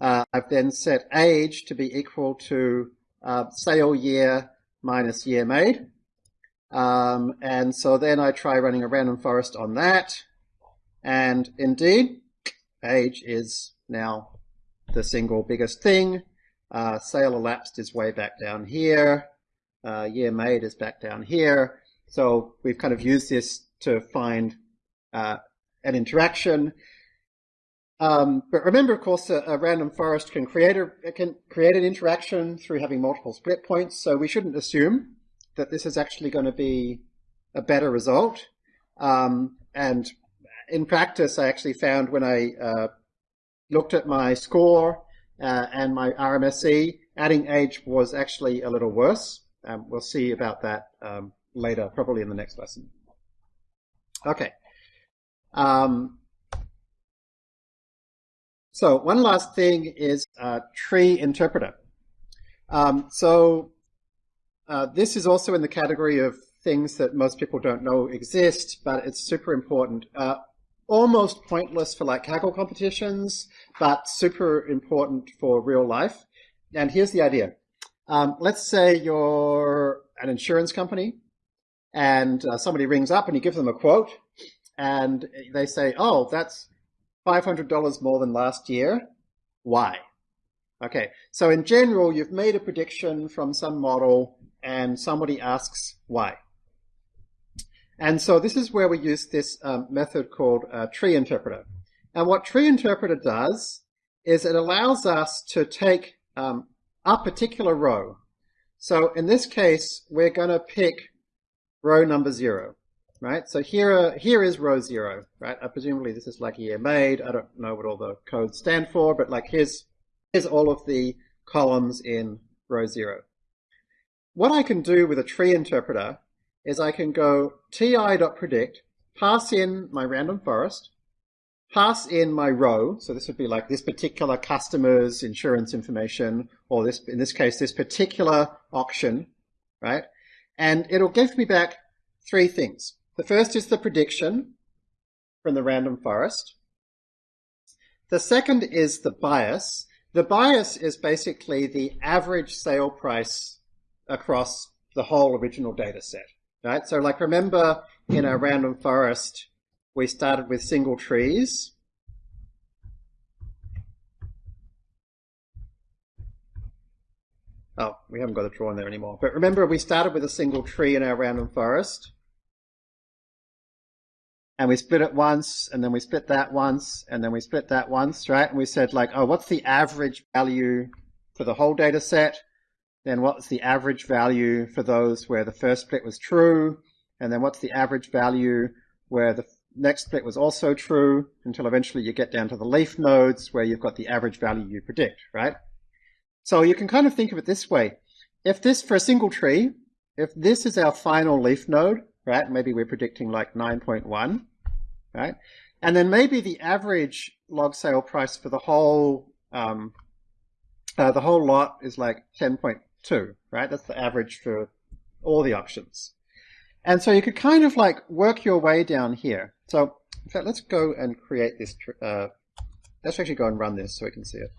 Uh, I've then set age to be equal to uh, sale year minus year made. Um, and so then I try running a random forest on that. And indeed, age is now the single biggest thing. Uh, sale elapsed is way back down here uh, year made is back down here. So we've kind of used this to find uh, an interaction. Um, but remember, of course, a, a, random forest can create a can create an interaction through having multiple split points. So we shouldn't assume that this is actually going to be a better result. Um, and in practice, I actually found when I uh, looked at my score uh, and my RMSE, adding age was actually a little worse. Um, we'll see about that um, later, probably in the next lesson. Okay. Um, so one last thing is tree interpreter. Um, so uh, this is also in the category of things that most people don't know exist, but it's super important. Uh, almost pointless for like Kaggle competitions, but super important for real life. And here's the idea. Um, let's say you're an insurance company and uh, somebody rings up and you give them a quote and they say, oh, that's $500 more than last year. Why? Okay, so in general, you've made a prediction from some model and somebody asks why. And so this is where we use this um, method called tree interpreter. And what tree interpreter does is it allows us to take um, a particular row. So in this case, we're going to pick row number zero, right? So here, here is row zero, right? Uh, presumably this is like year made. I don't know what all the codes stand for, but like here's, here's all of the columns in row zero. What I can do with a tree interpreter is I can go ti.predict, pass in my random forest, pass in my row. So this would be like this particular customer's insurance information, or this, in this case, this particular auction, right? And it'll give me back three things. The first is the prediction from the random forest. The second is the bias. The bias is basically the average sale price across the whole original data set, right? So like remember in a random forest, we started with single trees. Oh, we haven't got a draw in there anymore. But remember, we started with a single tree in our random forest. And we split it once, and then we split that once, and then we split that once, right? And we said like, oh, what's the average value for the whole data set? Then what's the average value for those where the first split was true? And then what's the average value where the next split was also true until eventually you get down to the leaf nodes where you've got the average value you predict, right? So you can kind of think of it this way. If this, for a single tree, if this is our final leaf node, right, maybe we're predicting like 9.1, right? And then maybe the average log sale price for the whole, um, uh, the whole lot is like 10.2, right? That's the average for all the options. And so you could kind of like work your way down here. So in fact, let's go and create this, uh, let's actually go and run this so we can see it.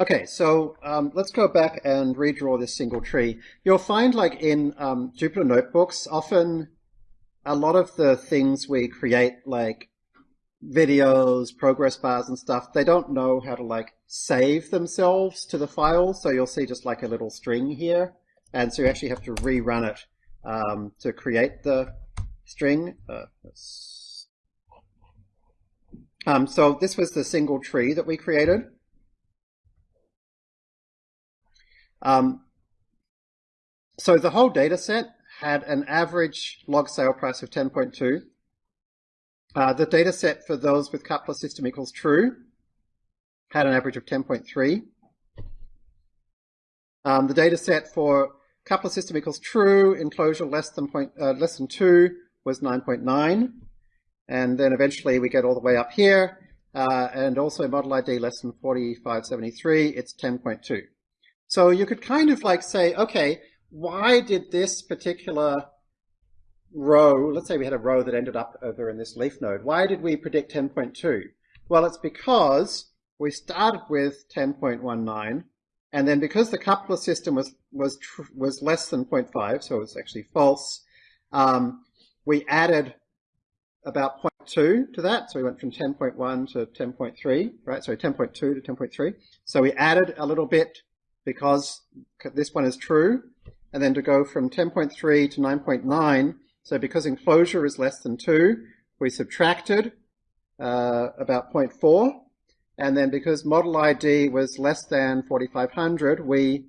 Okay, so um, let's go back and redraw this single tree. You'll find like in um, Jupyter Notebooks, often a lot of the things we create, like videos, progress bars and stuff, they don't know how to like save themselves to the file. So you'll see just like a little string here. And so you actually have to rerun it um, to create the string. Uh, um, so this was the single tree that we created. Um, so the whole data set had an average log sale price of 10.2. Uh, the data set for those with coupler system equals true had an average of 10.3. Um, the data set for coupler system equals true, enclosure less than, point, uh, less than 2 was 9.9. And then eventually we get all the way up here. Uh, and also model ID less than 4573, it's 10.2. So you could kind of like say, okay, why did this particular row, let's say we had a row that ended up over in this leaf node, why did we predict 10.2? Well, it's because we started with 10.19, and then because the coupler system was was was less than 0.5, so it was actually false, um, we added about 0.2 to that. So we went from 10.1 to 10.3, right? Sorry, 10.2 to 10.3. So we added a little bit because this one is true, and then to go from 10.3 to 9.9, so because enclosure is less than 2, we subtracted uh, about 0.4, and then because model ID was less than 4500, we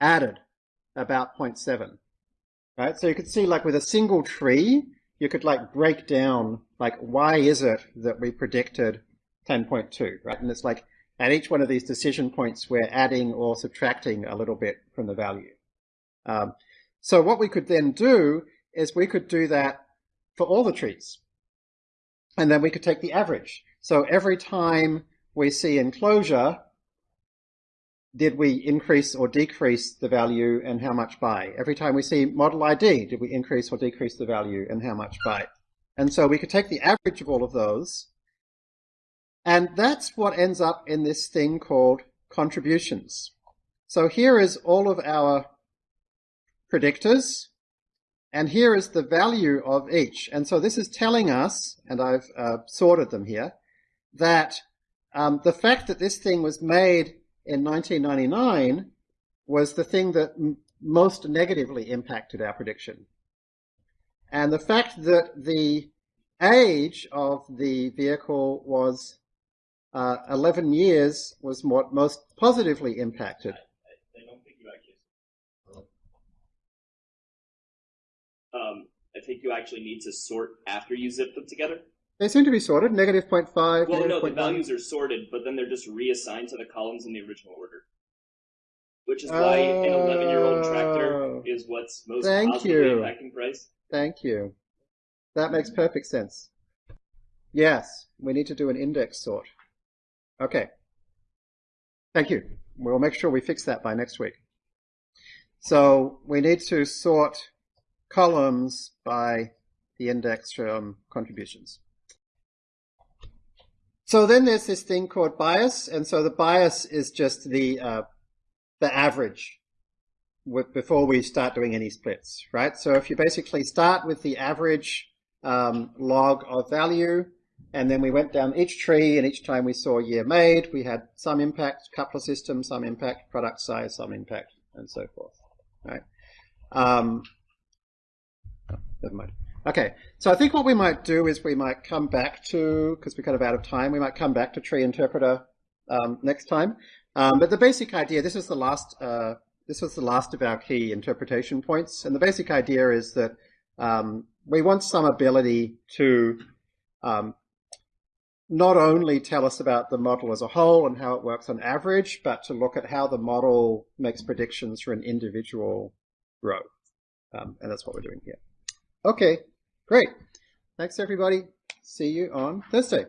added about 0.7. Right? So you could see like with a single tree, you could like break down like why is it that we predicted 10.2, right? And it's like at each one of these decision points, we're adding or subtracting a little bit from the value. Um, so what we could then do is we could do that for all the trees. And then we could take the average. So every time we see enclosure, did we increase or decrease the value and how much by? Every time we see model ID, did we increase or decrease the value and how much by? And so we could take the average of all of those and that's what ends up in this thing called contributions. So here is all of our predictors, and here is the value of each. And so this is telling us, and I've uh, sorted them here, that um, the fact that this thing was made in 1999 was the thing that most negatively impacted our prediction. And the fact that the age of the vehicle was uh, 11 years was what most positively impacted. I, I don't think you actually. Um, I think you actually need to sort after you zip them together. They seem to be sorted, negative 0.5. Well, no, the values are sorted, but then they're just reassigned to the columns in the original order. Which is why an 11 year old tractor oh. is what's most Thank positively you. impacting price. Thank you. That makes perfect sense. Yes, we need to do an index sort. Okay. Thank you. We'll make sure we fix that by next week. So we need to sort columns by the index from contributions. So then there's this thing called bias, and so the bias is just the uh, the average with, before we start doing any splits, right? So if you basically start with the average um, log of value, and then we went down each tree, and each time we saw year made, we had some impact, coupler system, some impact, product size, some impact, and so forth. Right? Um, never mind. Okay, so I think what we might do is we might come back to, because we're kind of out of time, we might come back to tree interpreter um, next time. Um, but the basic idea, this is the last, uh, this was the last of our key interpretation points, and the basic idea is that um, we want some ability to um, not only tell us about the model as a whole and how it works on average, but to look at how the model makes predictions for an individual row. Um, and that's what we're doing here. Okay, great. Thanks everybody. See you on Thursday.